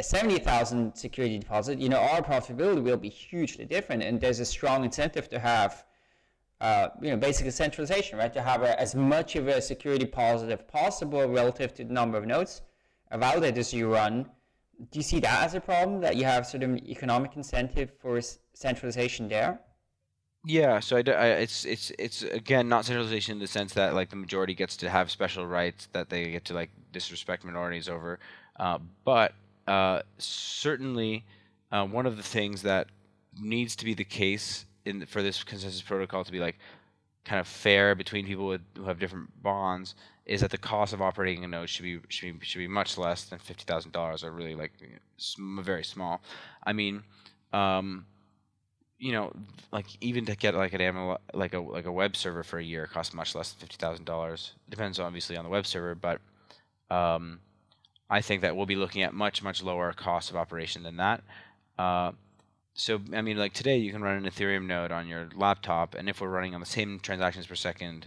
70,000 security deposit, you know, our profitability will be hugely different. And there's a strong incentive to have, uh, you know, basically centralization, right? To have a, as much of a security positive possible relative to the number of nodes, validators you run. Do you see that as a problem that you have sort of economic incentive for centralization there? Yeah, so I, I, it's it's it's again not centralization in the sense that like the majority gets to have special rights that they get to like disrespect minorities over, uh, but uh, certainly uh, one of the things that needs to be the case in for this consensus protocol to be like kind of fair between people with, who have different bonds is that the cost of operating a node should be should be should be much less than fifty thousand dollars or really like very small. I mean, um, you know, like even to get like an like a like a web server for a year costs much less than fifty thousand dollars. Depends obviously on the web server, but um, I think that we'll be looking at much much lower cost of operation than that. Uh, so I mean, like today, you can run an Ethereum node on your laptop, and if we're running on the same transactions per second,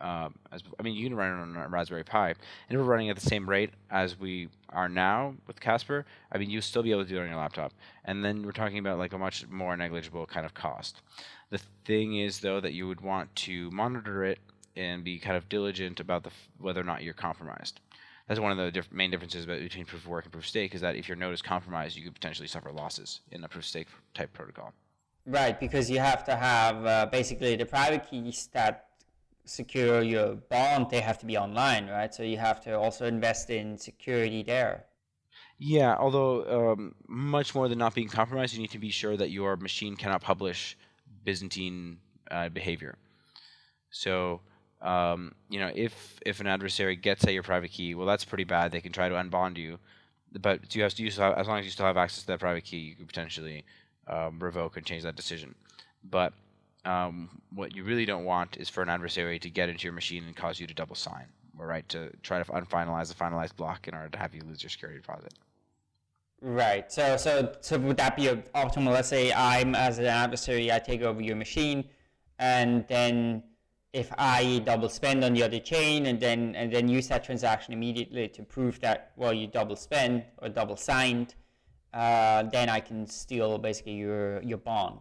uh, as I mean, you can run it on a Raspberry Pi, and if we're running at the same rate as we are now with Casper, I mean, you still be able to do it on your laptop. And then we're talking about like a much more negligible kind of cost. The thing is, though, that you would want to monitor it and be kind of diligent about the whether or not you're compromised that's one of the diff- main differences between proof of work and proof of stake is that if your node is compromised, you could potentially suffer losses in a proof of stake type protocol. Right, because you have to have uh, basically the private keys that secure your bond. They have to be online, right? So you have to also invest in security there. Yeah, although um, much more than not being compromised, you need to be sure that your machine cannot publish Byzantine uh, behavior. So um, you know, if if an adversary gets at your private key, well, that's pretty bad. They can try to unbond you, but you have to use as long as you still have access to that private key, you could potentially um, revoke and change that decision. But um, what you really don't want is for an adversary to get into your machine and cause you to double sign, or right to try to unfinalize the finalized block in order to have you lose your security deposit. Right. So so so would that be optimal? Let's say I'm as an adversary, I take over your machine, and then if I double spend on the other chain and then and then use that transaction immediately to prove that well you double spend or double signed, uh, then I can steal basically your your bond.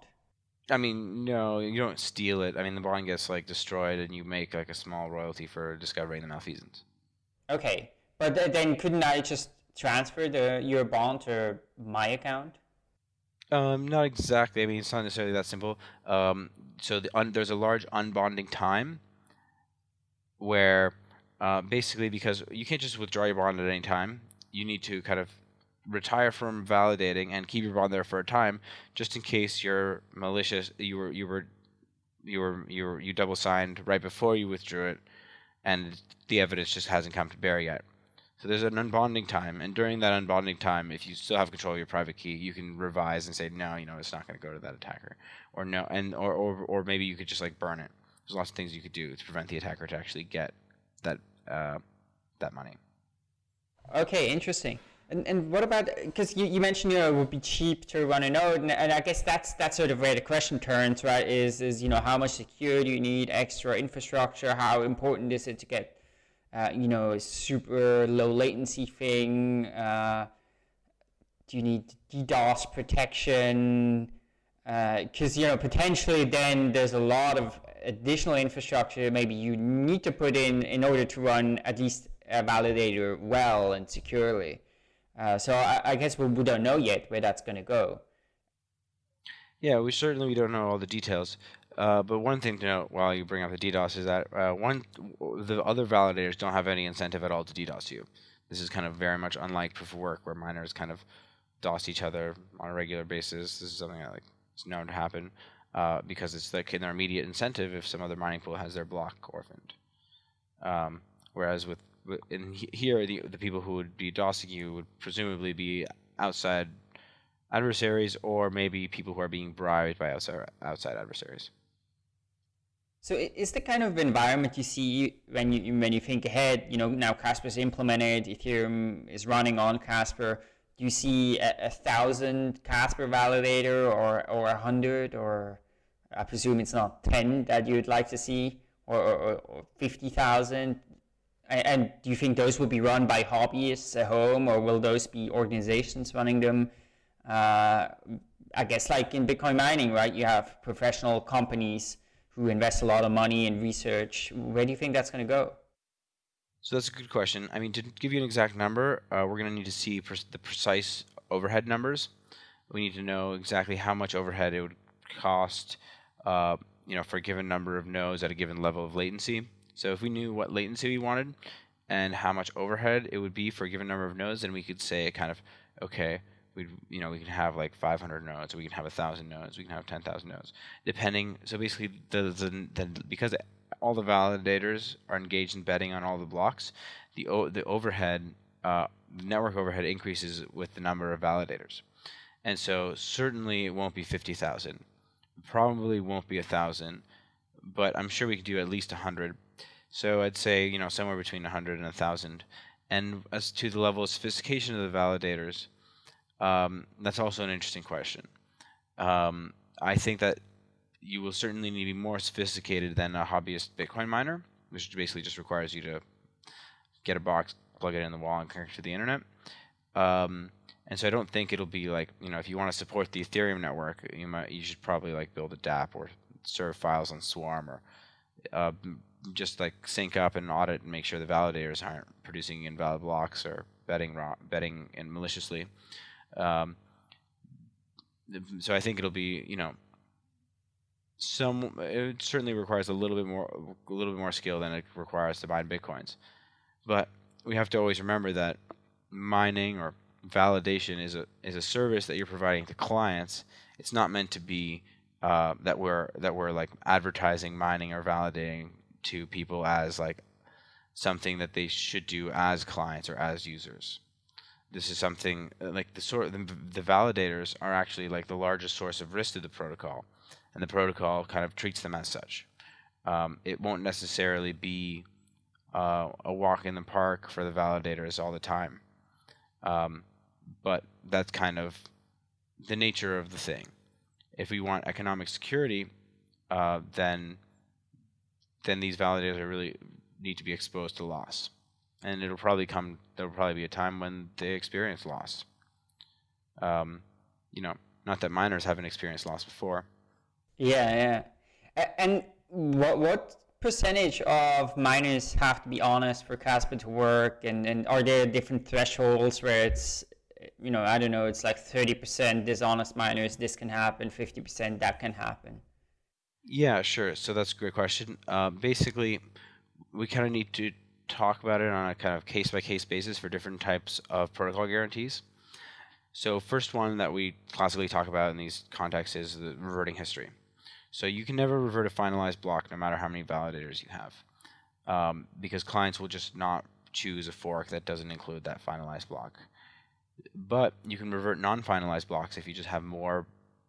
I mean, no, you don't steal it. I mean, the bond gets like destroyed, and you make like a small royalty for discovering the malfeasance. Okay, but th- then couldn't I just transfer the your bond to my account? Um, not exactly. I mean, it's not necessarily that simple. Um, so the un, there's a large unbonding time where uh, basically because you can't just withdraw your bond at any time, you need to kind of retire from validating and keep your bond there for a time, just in case you're malicious. You were you were you were you were you double signed right before you withdrew it, and the evidence just hasn't come to bear yet. So there's an unbonding time, and during that unbonding time, if you still have control of your private key, you can revise and say, no, you know, it's not going to go to that attacker, or no, and or, or or maybe you could just like burn it. There's lots of things you could do to prevent the attacker to actually get that uh, that money. Okay, interesting. And, and what about because you, you mentioned you know it would be cheap to run a node and, and I guess that's that's sort of where the question turns right is is you know how much security you need extra infrastructure how important is it to get uh, you know a super low latency thing uh, do you need DDoS protection because uh, you know potentially then there's a lot of additional infrastructure maybe you need to put in in order to run at least a validator well and securely. Uh, so I, I, guess we, we don't know yet where that's going to go. Yeah, we certainly we don't know all the details. Uh, but one thing to note while you bring up the DDoS is that uh, one the other validators don't have any incentive at all to DDoS you. This is kind of very much unlike proof of work where miners kind of DOS each other on a regular basis. This is something that like is known to happen uh, because it's like in their immediate incentive if some other mining pool has their block orphaned. Um, whereas with in here the the people who would be DOSing you would presumably be outside adversaries or maybe people who are being bribed by outside outside adversaries. So is the kind of environment you see when you when you think ahead, you know, now Casper's implemented, Ethereum is running on Casper. Do you see a, a thousand Casper validator or or a hundred or I presume it's not ten that you'd like to see or, or, or fifty thousand? And do you think those will be run by hobbyists at home, or will those be organizations running them? Uh, I guess like in Bitcoin mining, right? You have professional companies who invest a lot of money in research. Where do you think that's going to go? So that's a good question. I mean, to give you an exact number, uh, we're going to need to see the precise overhead numbers. We need to know exactly how much overhead it would cost, uh, you know, for a given number of nodes at a given level of latency. So if we knew what latency we wanted and how much overhead it would be for a given number of nodes, then we could say kind of, okay, we you know we can have like 500 nodes, we can have 1,000 nodes, we can have 10,000 nodes, depending. So basically, the, the, the because all the validators are engaged in betting on all the blocks, the the overhead uh, network overhead increases with the number of validators, and so certainly it won't be 50,000, probably won't be a thousand, but I'm sure we could do at least 100 so I'd say, you know, somewhere between 100 and 1,000. And as to the level of sophistication of the validators, um, that's also an interesting question. Um, I think that you will certainly need to be more sophisticated than a hobbyist Bitcoin miner, which basically just requires you to get a box, plug it in the wall, and connect to the internet. Um, and so I don't think it'll be like you know if you want to support the Ethereum network, you might you should probably like build a DApp or serve files on Swarm or uh, just like sync up and audit and make sure the validators aren't producing invalid blocks or betting betting in maliciously. Um, so I think it'll be you know some it certainly requires a little bit more a little bit more skill than it requires to mine bitcoins, but we have to always remember that mining or validation is a is a service that you're providing to clients. It's not meant to be uh, that we're that we're like advertising mining or validating to people as like something that they should do as clients or as users. This is something uh, like the sort the, the validators are actually like the largest source of risk to the protocol, and the protocol kind of treats them as such. Um, it won't necessarily be uh, a walk in the park for the validators all the time, um, but that's kind of the nature of the thing. If we want economic security, uh, then then these validators really need to be exposed to loss. And it'll probably come, there'll probably be a time when they experience loss. Um, you know, not that miners haven't experienced loss before. Yeah, yeah. And what, what percentage of miners have to be honest for Casper to work? And, and are there different thresholds where it's, you know, I don't know, it's like 30% dishonest miners, this can happen, 50% that can happen? Yeah, sure. So that's a great question. Uh, basically, we kind of need to talk about it on a kind of case by case basis for different types of protocol guarantees. So first one that we classically talk about in these contexts is the reverting history. So you can never revert a finalized block no matter how many validators you have, um, because clients will just not choose a fork that doesn't include that finalized block. But you can revert non-finalized blocks if you just have more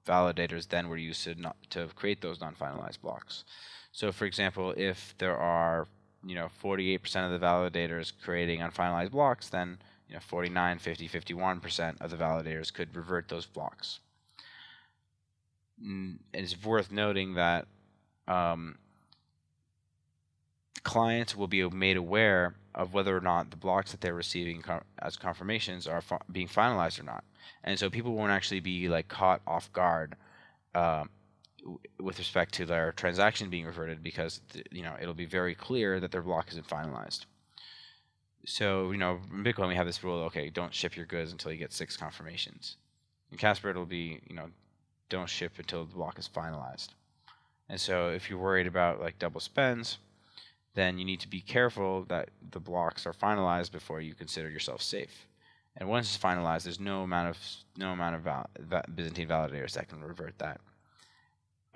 validators than were used to not, to create those non-finalized blocks. So for example, if there are you know 48% of the validators creating unfinalized blocks, then you know 49, 50, 51% of the validators could revert those blocks. And it's worth noting that um, clients will be made aware of whether or not the blocks that they're receiving as confirmations are being finalized or not. And so people won't actually be like caught off guard uh, with respect to their transaction being reverted because you know it'll be very clear that their block isn't finalized so you know in Bitcoin we have this rule. Okay, don't ship your goods until you get six confirmations. In Casper it'll be you know don't ship until the block is finalized. And so if you're worried about like double spends, then you need to be careful that the blocks are finalized before you consider yourself safe. And once it's finalized, there's no amount of no amount of val Byzantine validators that can revert that.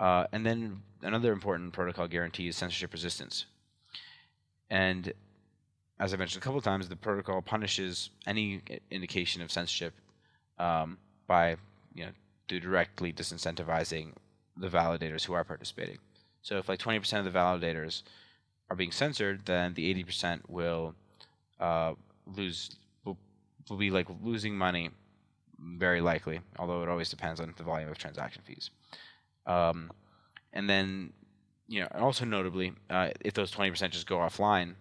Uh, and then another important protocol guarantee is censorship resistance. And as I mentioned a couple times, the protocol punishes any indication of censorship um, by you know directly disincentivizing the validators who are participating. So if like 20% of the validators are being censored, then the 80% will uh, lose will, will be like losing money very likely, although it always depends on the volume of transaction fees. Um, and then, you know, also notably, uh, if those 20% just go offline,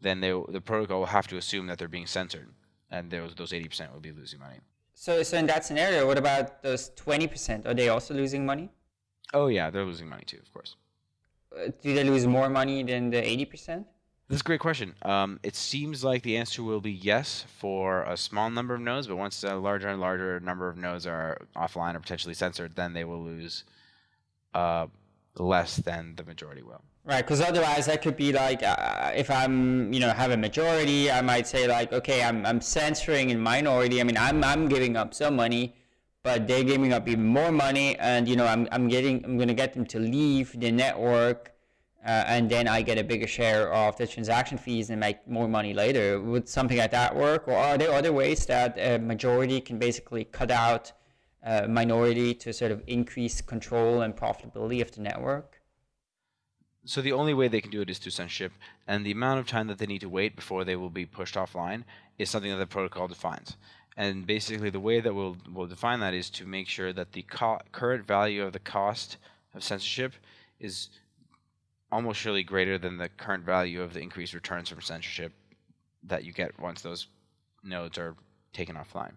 then they, the protocol will have to assume that they're being censored, and those those 80% will be losing money. So, so in that scenario, what about those 20%? Are they also losing money? Oh yeah, they're losing money too, of course. Uh, do they lose more money than the 80%? That's a great question. Um, it seems like the answer will be yes for a small number of nodes, but once a larger and larger number of nodes are offline or potentially censored, then they will lose uh, less than the majority will. Right, because otherwise that could be like, uh, if I'm, you know, have a majority, I might say like, okay, I'm, I'm censoring in minority. I mean, I'm, I'm giving up some money, but they're giving up even more money, and you know, I'm, I'm getting, I'm gonna get them to leave the network, uh, and then I get a bigger share of the transaction fees and make more money later. Would something like that work, or are there other ways that a majority can basically cut out a minority to sort of increase control and profitability of the network? So the only way they can do it is through censorship, and the amount of time that they need to wait before they will be pushed offline is something that the protocol defines. And basically, the way that we'll we'll define that is to make sure that the current value of the cost of censorship is almost surely greater than the current value of the increased returns from censorship that you get once those nodes are taken offline.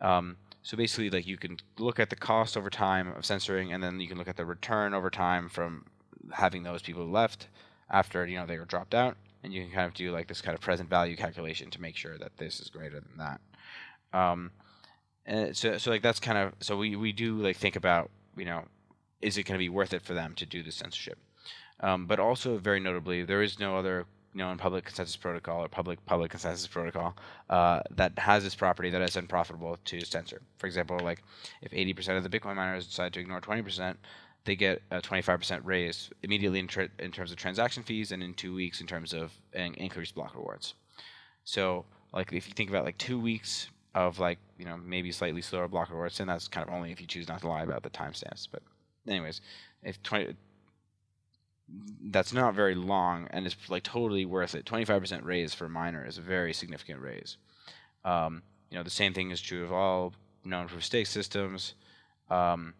Um, so basically, like you can look at the cost over time of censoring, and then you can look at the return over time from having those people left after you know they were dropped out, and you can kind of do like this kind of present value calculation to make sure that this is greater than that. Um, and so so like that's kind of so we we do like think about you know is it going to be worth it for them to do the censorship, um, but also very notably there is no other known public consensus protocol or public public consensus protocol uh, that has this property that is unprofitable to censor. For example, like if 80% of the Bitcoin miners decide to ignore 20%, they get a 25% raise immediately in, in, terms of transaction fees and in two weeks in terms of increased block rewards. So like if you think about like two weeks of like you know maybe slightly slower block rewards, and that's kind of only if you choose not to lie about the timestamps. But anyways, if 20 that's not very long and it's like totally worth it. 25% raise for a miner is a very significant raise. Um, you know the same thing is true of all known proof of stake systems. Um,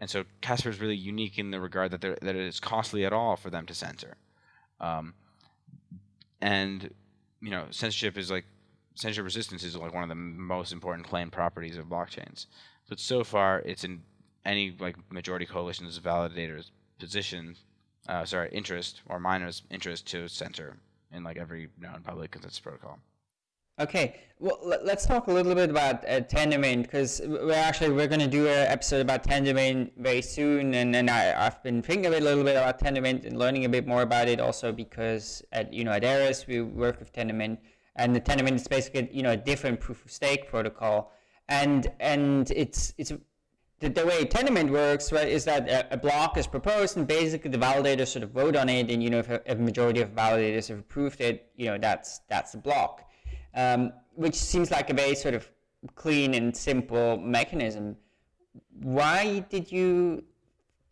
and so Casper is really unique in the regard that, that it is costly at all for them to censor. Um, and you know, censorship is like censorship resistance is like one of the most important claimed properties of blockchains. But so far, it's in any like majority coalition's validators' position, uh, sorry, interest or miners' interest to center in like every known public consensus protocol. Okay, well, let's talk a little bit about uh, Tendermint because we're actually we're going to do an episode about Tendermint very soon, and and I, have been thinking a little bit about Tendermint and learning a bit more about it also because at you know at Eris we work with Tendermint, and the Tendermint is basically you know a different proof of stake protocol, and and it's it's the, the way Tendermint works, right, is that a, a, block is proposed, and basically the validators sort of vote on it, and you know if a, if a majority of validators have approved it, you know that's that's the block, um, which seems like a very sort of clean and simple mechanism. Why did you?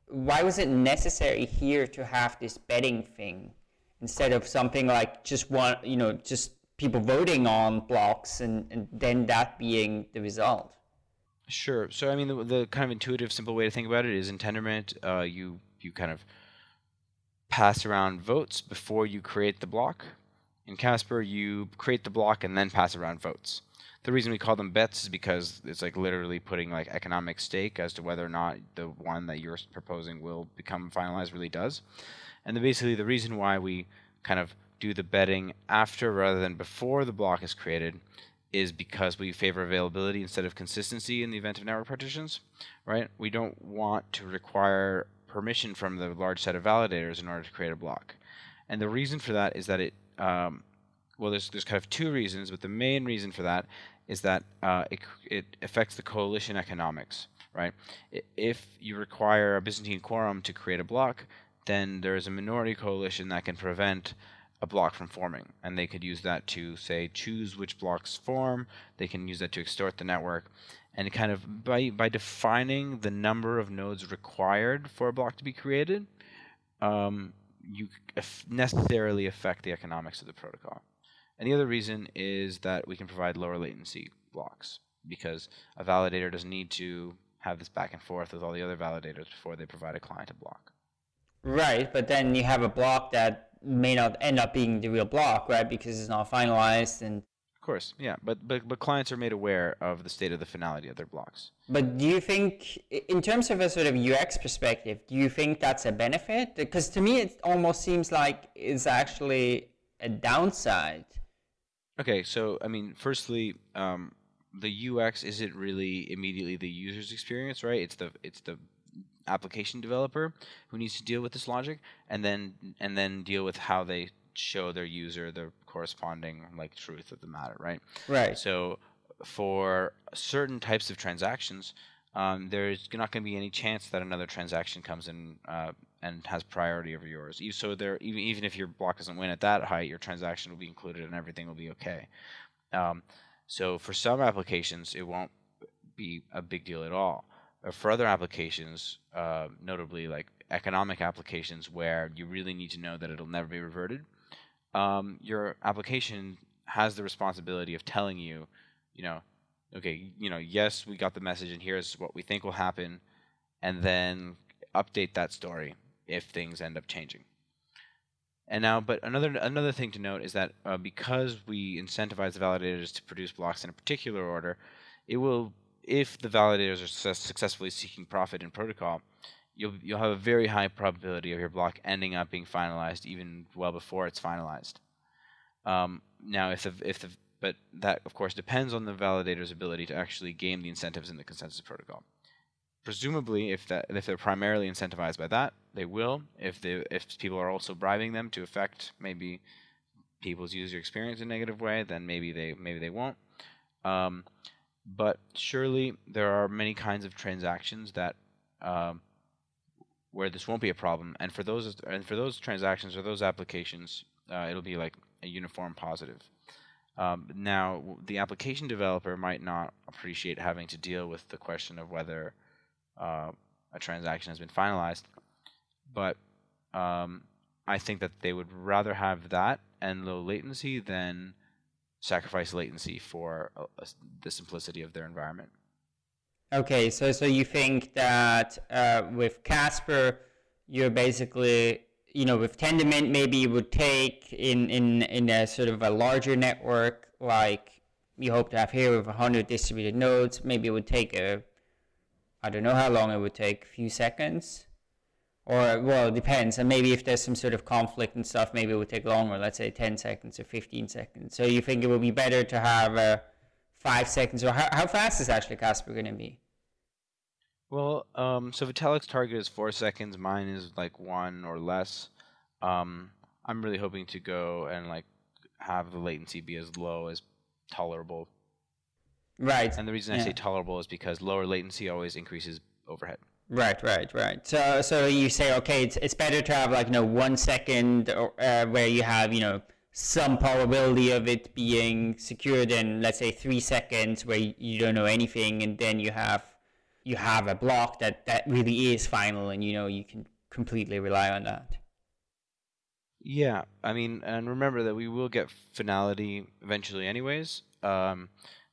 Why was it necessary here to have this betting thing instead of something like just one, you know, just people voting on blocks and, and then that being the result? Sure. So I mean, the, the kind of intuitive, simple way to think about it is in Tendermint, uh, you you kind of pass around votes before you create the block. In Casper, you create the block and then pass around votes. The reason we call them bets is because it's like literally putting like economic stake as to whether or not the one that you're proposing will become finalized really does. And the, basically the reason why we kind of do the betting after rather than before the block is created is because we favor availability instead of consistency in the event of network partitions, right? We don't want to require permission from the large set of validators in order to create a block. And the reason for that is that it, um, well, there's, there's kind of two reasons, but the main reason for that is that uh, it, it affects the coalition economics, right? If you require a Byzantine quorum to create a block, then there is a minority coalition that can prevent a block from forming. And they could use that to, say, choose which blocks form. They can use that to extort the network. And kind of by, by defining the number of nodes required for a block to be created, um, you necessarily affect the economics of the protocol. And the other reason is that we can provide lower latency blocks because a validator doesn't need to have this back and forth with all the other validators before they provide a client a block. Right, but then you have a block that may not end up being the real block, right? Because it's not finalized and. Of course, yeah, but but but clients are made aware of the state of the finality of their blocks. But do you think, in terms of a sort of UX perspective, do you think that's a benefit? Because to me, it almost seems like it's actually a downside. Okay, so I mean, firstly, um, the UX isn't really immediately the user's experience, right? It's the it's the application developer who needs to deal with this logic and then and then deal with how they show their user the corresponding like truth of the matter, right? Right. So for certain types of transactions, um, there's not going to be any chance that another transaction comes in uh, and has priority over yours. So there, even even if your block doesn't win at that height, your transaction will be included and everything will be okay. Um, so for some applications, it won't be a big deal at all for other applications, uh, notably like economic applications where you really need to know that it'll never be reverted, um, your application has the responsibility of telling you, you know, okay, you know, yes, we got the message and here's what we think will happen, and then update that story if things end up changing. And now, but another another thing to note is that uh, because we incentivize the validators to produce blocks in a particular order, it will if the validators are successfully seeking profit in protocol, you'll you'll have a very high probability of your block ending up being finalized even well before it's finalized. Um, now, if the if the but that of course depends on the validator's ability to actually game the incentives in the consensus protocol. Presumably, if that if they're primarily incentivized by that, they will. If they if people are also bribing them to affect maybe people's user experience in a negative way, then maybe they maybe they won't. Um, but surely there are many kinds of transactions that um, where this won't be a problem, and for those and for those transactions or those applications, uh, it'll be like a uniform positive. Um, now, the application developer might not appreciate having to deal with the question of whether uh, a transaction has been finalized, but um, I think that they would rather have that and low latency than sacrifice latency for the simplicity of their environment. Okay, so so you think that uh, with Casper, you're basically you know with Tendermint maybe it would take in in in a sort of a larger network like you hope to have here with a 100 distributed nodes, maybe it would take a I don't know how long it would take, a few seconds or well, it depends. And maybe if there's some sort of conflict and stuff, maybe it would take longer. Let's say 10 seconds or 15 seconds. So you think it would be better to have uh, five seconds, or how, how fast is actually Casper going to be? Well, um, so Vitalik's target is four seconds. Mine is like one or less. Um, I'm really hoping to go and like have the latency be as low as tolerable. Right. And the reason I say tolerable is because lower latency always increases overhead. Right, right, right. So, so you say, okay, it's it's better to have like you know one second or, uh, where you have you know some probability of it being secure than let's say three seconds where you, don't know anything, and then you have you have a block that that really is final, and you know you can completely rely on that. Yeah, I mean, and remember that we will get finality eventually, anyways. Um,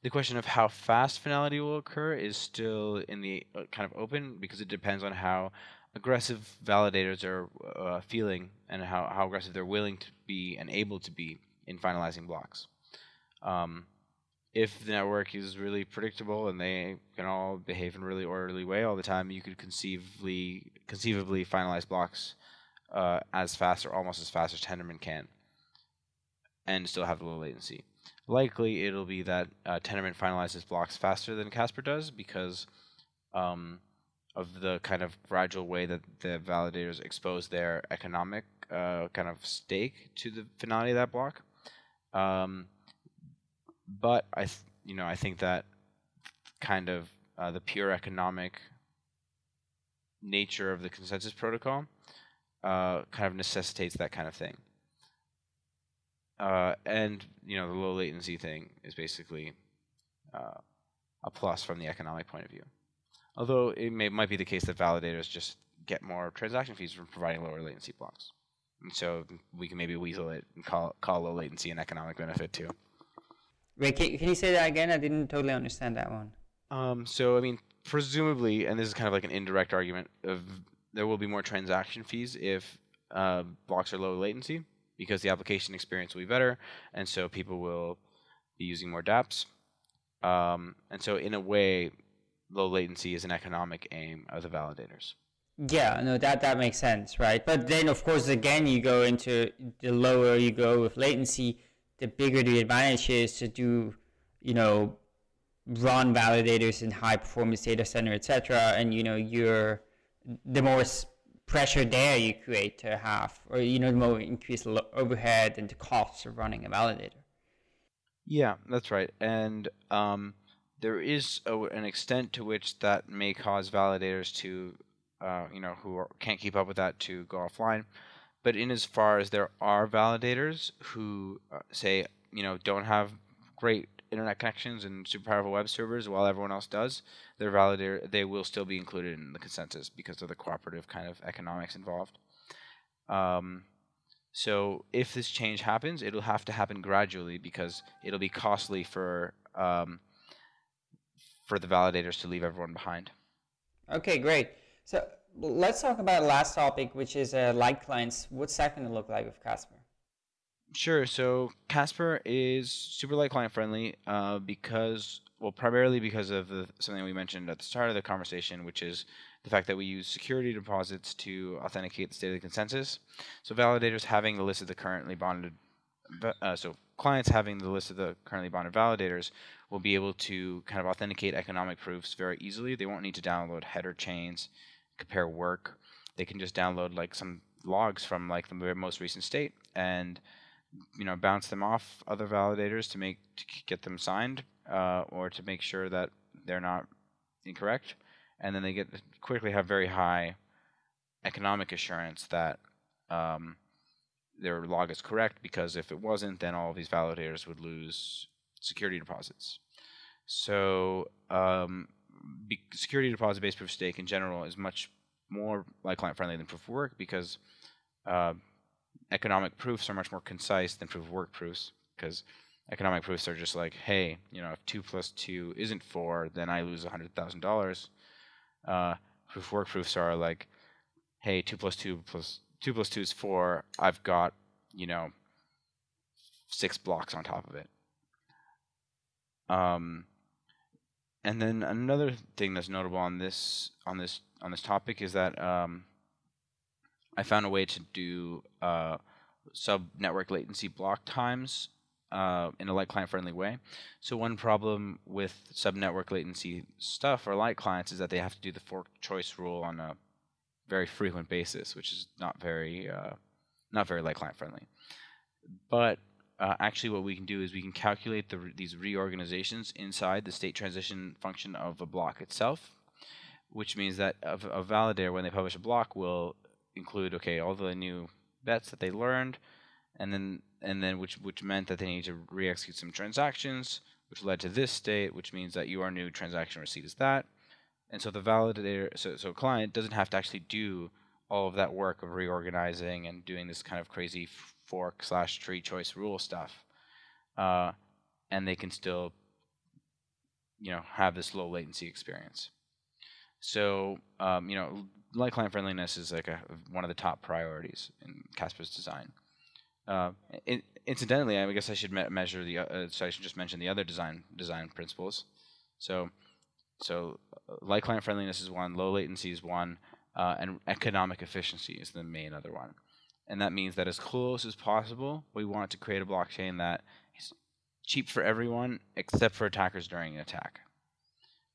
the question of how fast finality will occur is still in the uh, kind of open because it depends on how aggressive validators are uh, feeling and how, how aggressive they're willing to be and able to be in finalizing blocks. Um, if the network is really predictable and they can all behave in a really orderly way all the time, you could conceivably conceivably finalize blocks uh, as fast or almost as fast as Tendermint can, and still have low latency. Likely, it'll be that uh, Tendermint finalizes blocks faster than Casper does because um, of the kind of gradual way that the validators expose their economic uh, kind of stake to the finality of that block. Um, but I, th- you know, I think that kind of uh, the pure economic nature of the consensus protocol uh, kind of necessitates that kind of thing. Uh, and you know, the low latency thing is basically uh, a plus from the economic point of view. Although it may, might be the case that validators just get more transaction fees from providing lower latency blocks, and so we can maybe weasel it and call call low latency an economic benefit too. Wait, can, can you say that again? I didn't totally understand that one. Um, so I mean, presumably, and this is kind of like an indirect argument of there will be more transaction fees if uh, blocks are low latency because the application experience will be better, and so people will be using more DApps. Um, and so, in a way, low latency is an economic aim of the validators. Yeah, no, that that makes sense, right? But then, of course, again, you go into the lower you go with latency, the bigger the advantage is to do, you know, run validators in high performance data center, etc. And you know, you're the more pressure there you create to have, or you know, the more increased overhead and the costs of running a validator. Yeah, that's right. And um, there is a, an extent to which that may cause validators to, uh, you know, who are, can't keep up with that to go offline. But in as far as there are validators who uh, say, you know, don't have great internet connections and super powerful web servers while everyone else does, their validator they will still be included in the consensus because of the cooperative kind of economics involved. Um, so if this change happens, it'll have to happen gradually because it'll be costly for um, for the validators to leave everyone behind. Okay, great. So let's talk about the last topic, which is uh, light clients. What's that going to look like with Casper? Sure. So Casper is super light client friendly uh, because, well, primarily because of the, something we mentioned at the start of the conversation, which is the fact that we use security deposits to authenticate the state of the consensus. So validators having the list of the currently bonded, uh, so clients having the list of the currently bonded validators will be able to kind of authenticate economic proofs very easily. They won't need to download header chains, compare work. They can just download like some logs from like the most recent state and you know bounce them off other validators to make to get them signed uh, or to make sure that they're not incorrect. And then they get quickly have very high economic assurance that um, their log is correct because if it wasn't then all of these validators would lose security deposits. So um, security deposit based proof of stake in general is much more light client friendly than proof of work because uh, economic proofs are much more concise than proof of work proofs because economic proofs are just like, hey, you know, if two plus two isn't four, then I lose hundred thousand uh, dollars. Proof of work proofs are like, hey, two plus two plus two plus two is four. I've got you know six blocks on top of it. Um, and then another thing that's notable on this on this on this topic is that um, I found a way to do uh, sub network latency block times uh, in a light client friendly way. So one problem with sub network latency stuff or light clients is that they have to do the fork choice rule on a very frequent basis, which is not very uh, not very light client friendly. But uh, actually what we can do is we can calculate the, these reorganizations inside the state transition function of a block itself, which means that a, a validator, when they publish a block, will include okay all the new bets that they learned, and then and then which which meant that they need to re-execute some transactions, which led to this state, which means that your new transaction receipt is that, and so the validator, so so client doesn't have to actually do all of that work of reorganizing and doing this kind of crazy fork slash tree choice rule stuff, uh, and they can still, you know, have this low latency experience. So, um, you know, light client friendliness is like a, one of the top priorities in Casper's design. Uh, in, incidentally, I guess I should me measure the. Uh, so I should just mention the other design design principles. So, so uh, light client friendliness is one, low latency is one, uh, and economic efficiency is the main other one and that means that as close as possible, we want to create a blockchain that is cheap for everyone except for attackers during an attack.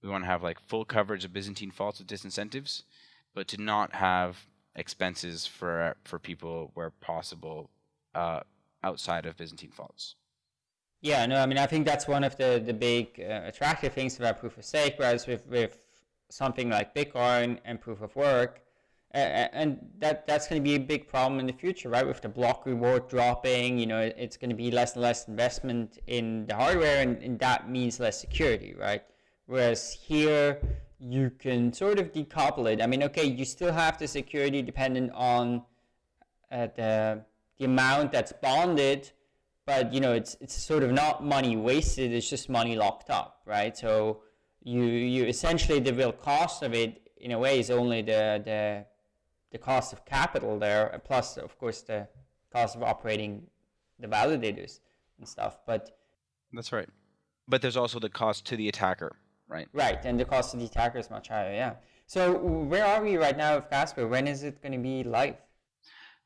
We want to have like full coverage of Byzantine faults with disincentives, but to not have expenses for for people where possible uh, outside of Byzantine faults. Yeah, no, I mean I think that's one of the the big uh, attractive things about proof of stake, whereas with with something like Bitcoin and proof of work, and that that's going to be a big problem in the future, right? With the block reward dropping, you know, it's going to be less and less investment in the hardware, and, and that means less security, right? Whereas here, you can sort of decouple it. I mean, okay, you still have the security dependent on uh, the the amount that's bonded, but you know, it's it's sort of not money wasted. It's just money locked up, right? So you you essentially the real cost of it in a way is only the the the cost of capital there, plus of course the cost of operating the validators and stuff. But that's right. But there's also the cost to the attacker, right? Right, and the cost to the attacker is much higher. Yeah. So where are we right now with Casper? When is it going to be live?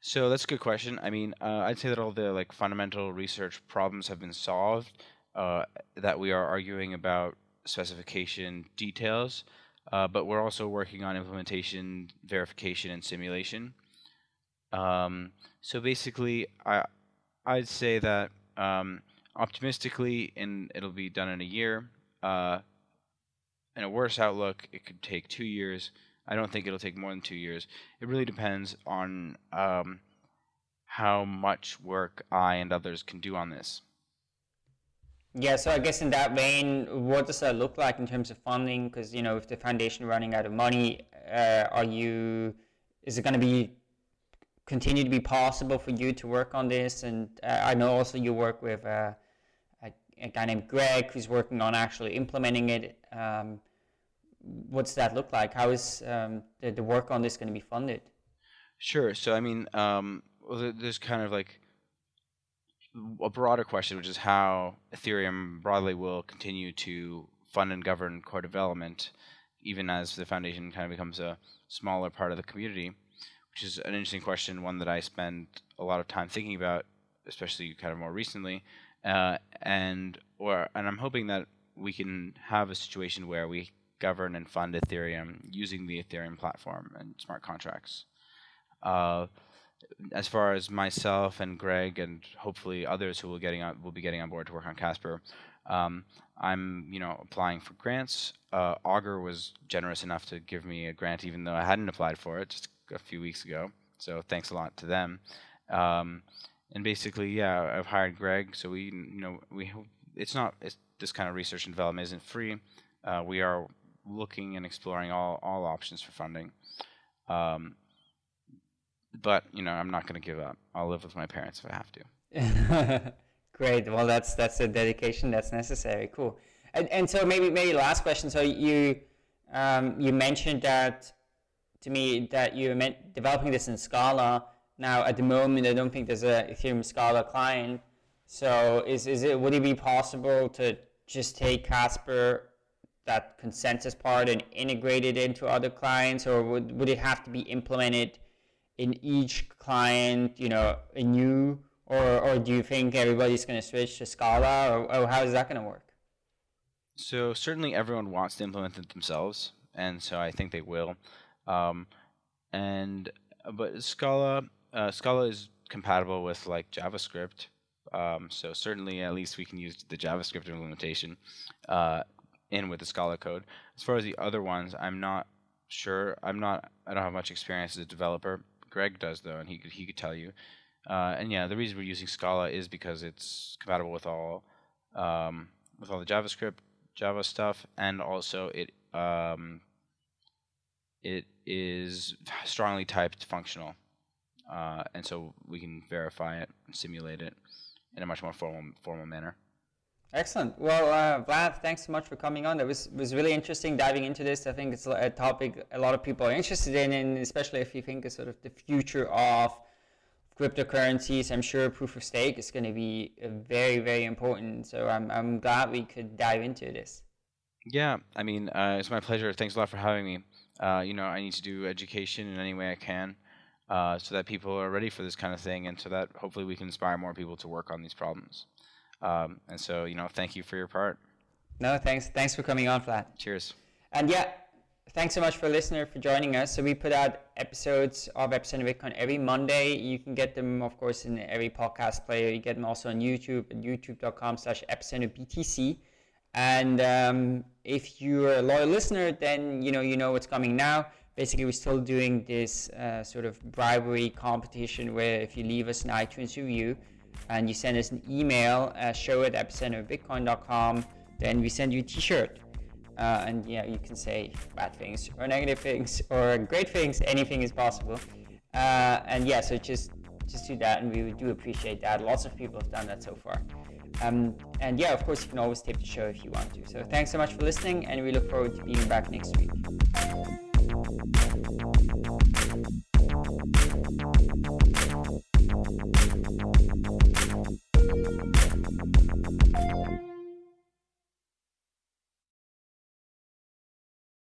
So that's a good question. I mean, uh, I'd say that all the like fundamental research problems have been solved. Uh, that we are arguing about specification details uh, but we're also working on implementation, verification, and simulation. Um, so basically, I I'd say that um, optimistically, and it'll be done in a year. Uh, in a worse outlook, it could take two years. I don't think it'll take more than two years. It really depends on um, how much work I and others can do on this. Yeah, so I guess in that vein, what does that look like in terms of funding? Because you know, if the foundation running out of money, uh, are you? Is it going to be continue to be possible for you to work on this? And uh, I know also you work with uh, a, guy named Greg who's working on actually implementing it. Um, what's that look like? How is um, the, the work on this going to be funded? Sure. So I mean, um, there's kind of like a broader question, which is how Ethereum broadly will continue to fund and govern core development, even as the foundation kind of becomes a smaller part of the community, which is an interesting question, one that I spend a lot of time thinking about, especially kind of more recently, uh, and or and I'm hoping that we can have a situation where we govern and fund Ethereum using the Ethereum platform and smart contracts. Uh, as far as myself and Greg and hopefully others who will getting on, will be getting on board to work on Casper, um, I'm you know applying for grants. Uh, Augur was generous enough to give me a grant even though I hadn't applied for it just a few weeks ago. So thanks a lot to them. Um, and basically, yeah, I've hired Greg. So we you know we it's not it's, this kind of research and development isn't free. Uh, we are looking and exploring all all options for funding. Um, but you know, I'm not going to give up. I'll live with my parents if I have to. Great. Well, that's that's a dedication that's necessary. Cool. And, and so maybe maybe last question. So you um, you mentioned that to me that you meant developing this in Scala. Now at the moment, I don't think there's a Ethereum Scala client. So is is it would it be possible to just take Casper that consensus part and integrate it into other clients, or would would it have to be implemented in each client, you know, anew, or or do you think everybody's going to switch to Scala, or, or how is that going to work? So certainly everyone wants to implement it themselves, and so I think they will. Um, and but Scala, uh, Scala is compatible with like JavaScript, Um, so certainly, at least we can use the JavaScript implementation uh, in with the Scala code. As far as the other ones, I'm not sure. I'm not. I don't have much experience as a developer. Greg does though, and he could he could tell you. Uh, and yeah, the reason we're using Scala is because it's compatible with all um, with all the JavaScript, Java stuff, and also it um, it is strongly typed functional, uh, and so we can verify it simulate it in a much more formal formal manner. Excellent. Well, uh, Vlad, thanks so much for coming on. It was was really interesting diving into this. I think it's a topic a lot of people are interested in, and especially if you think of sort of the future of cryptocurrencies. I'm sure proof of stake is going to be very, very important. So I'm I'm glad we could dive into this. Yeah, I mean, uh, it's my pleasure. Thanks a lot for having me. Uh, you know, I need to do education in any way I can uh, so that people are ready for this kind of thing and so that hopefully we can inspire more people to work on these problems. Um, and so, you know, thank you for your part. No, thanks. Thanks for coming on, Vlad. Cheers. And yeah, thanks so much for listener for joining us. So we put out episodes of Epicenter Bitcoin every Monday. You can get them, of course, in every podcast player. You get them also on YouTube at youtube.com slash epicenterbtc. And um, if you're a loyal listener, then you know you know what's coming now. Basically, we're still doing this uh, sort of bribery competition where if you leave us an iTunes review and you send us an email, uh, show at epicenterbitcoin.com, then we send you a T-shirt. Uh, and yeah, you can say bad things or negative things or great things. Anything is possible. Uh, and yeah, so just just do that, and we do appreciate that. Lots of people have done that so far. Um, and yeah, of course, you can always tip the show if you want to. So thanks so much for listening, and we look forward to being back next week. Música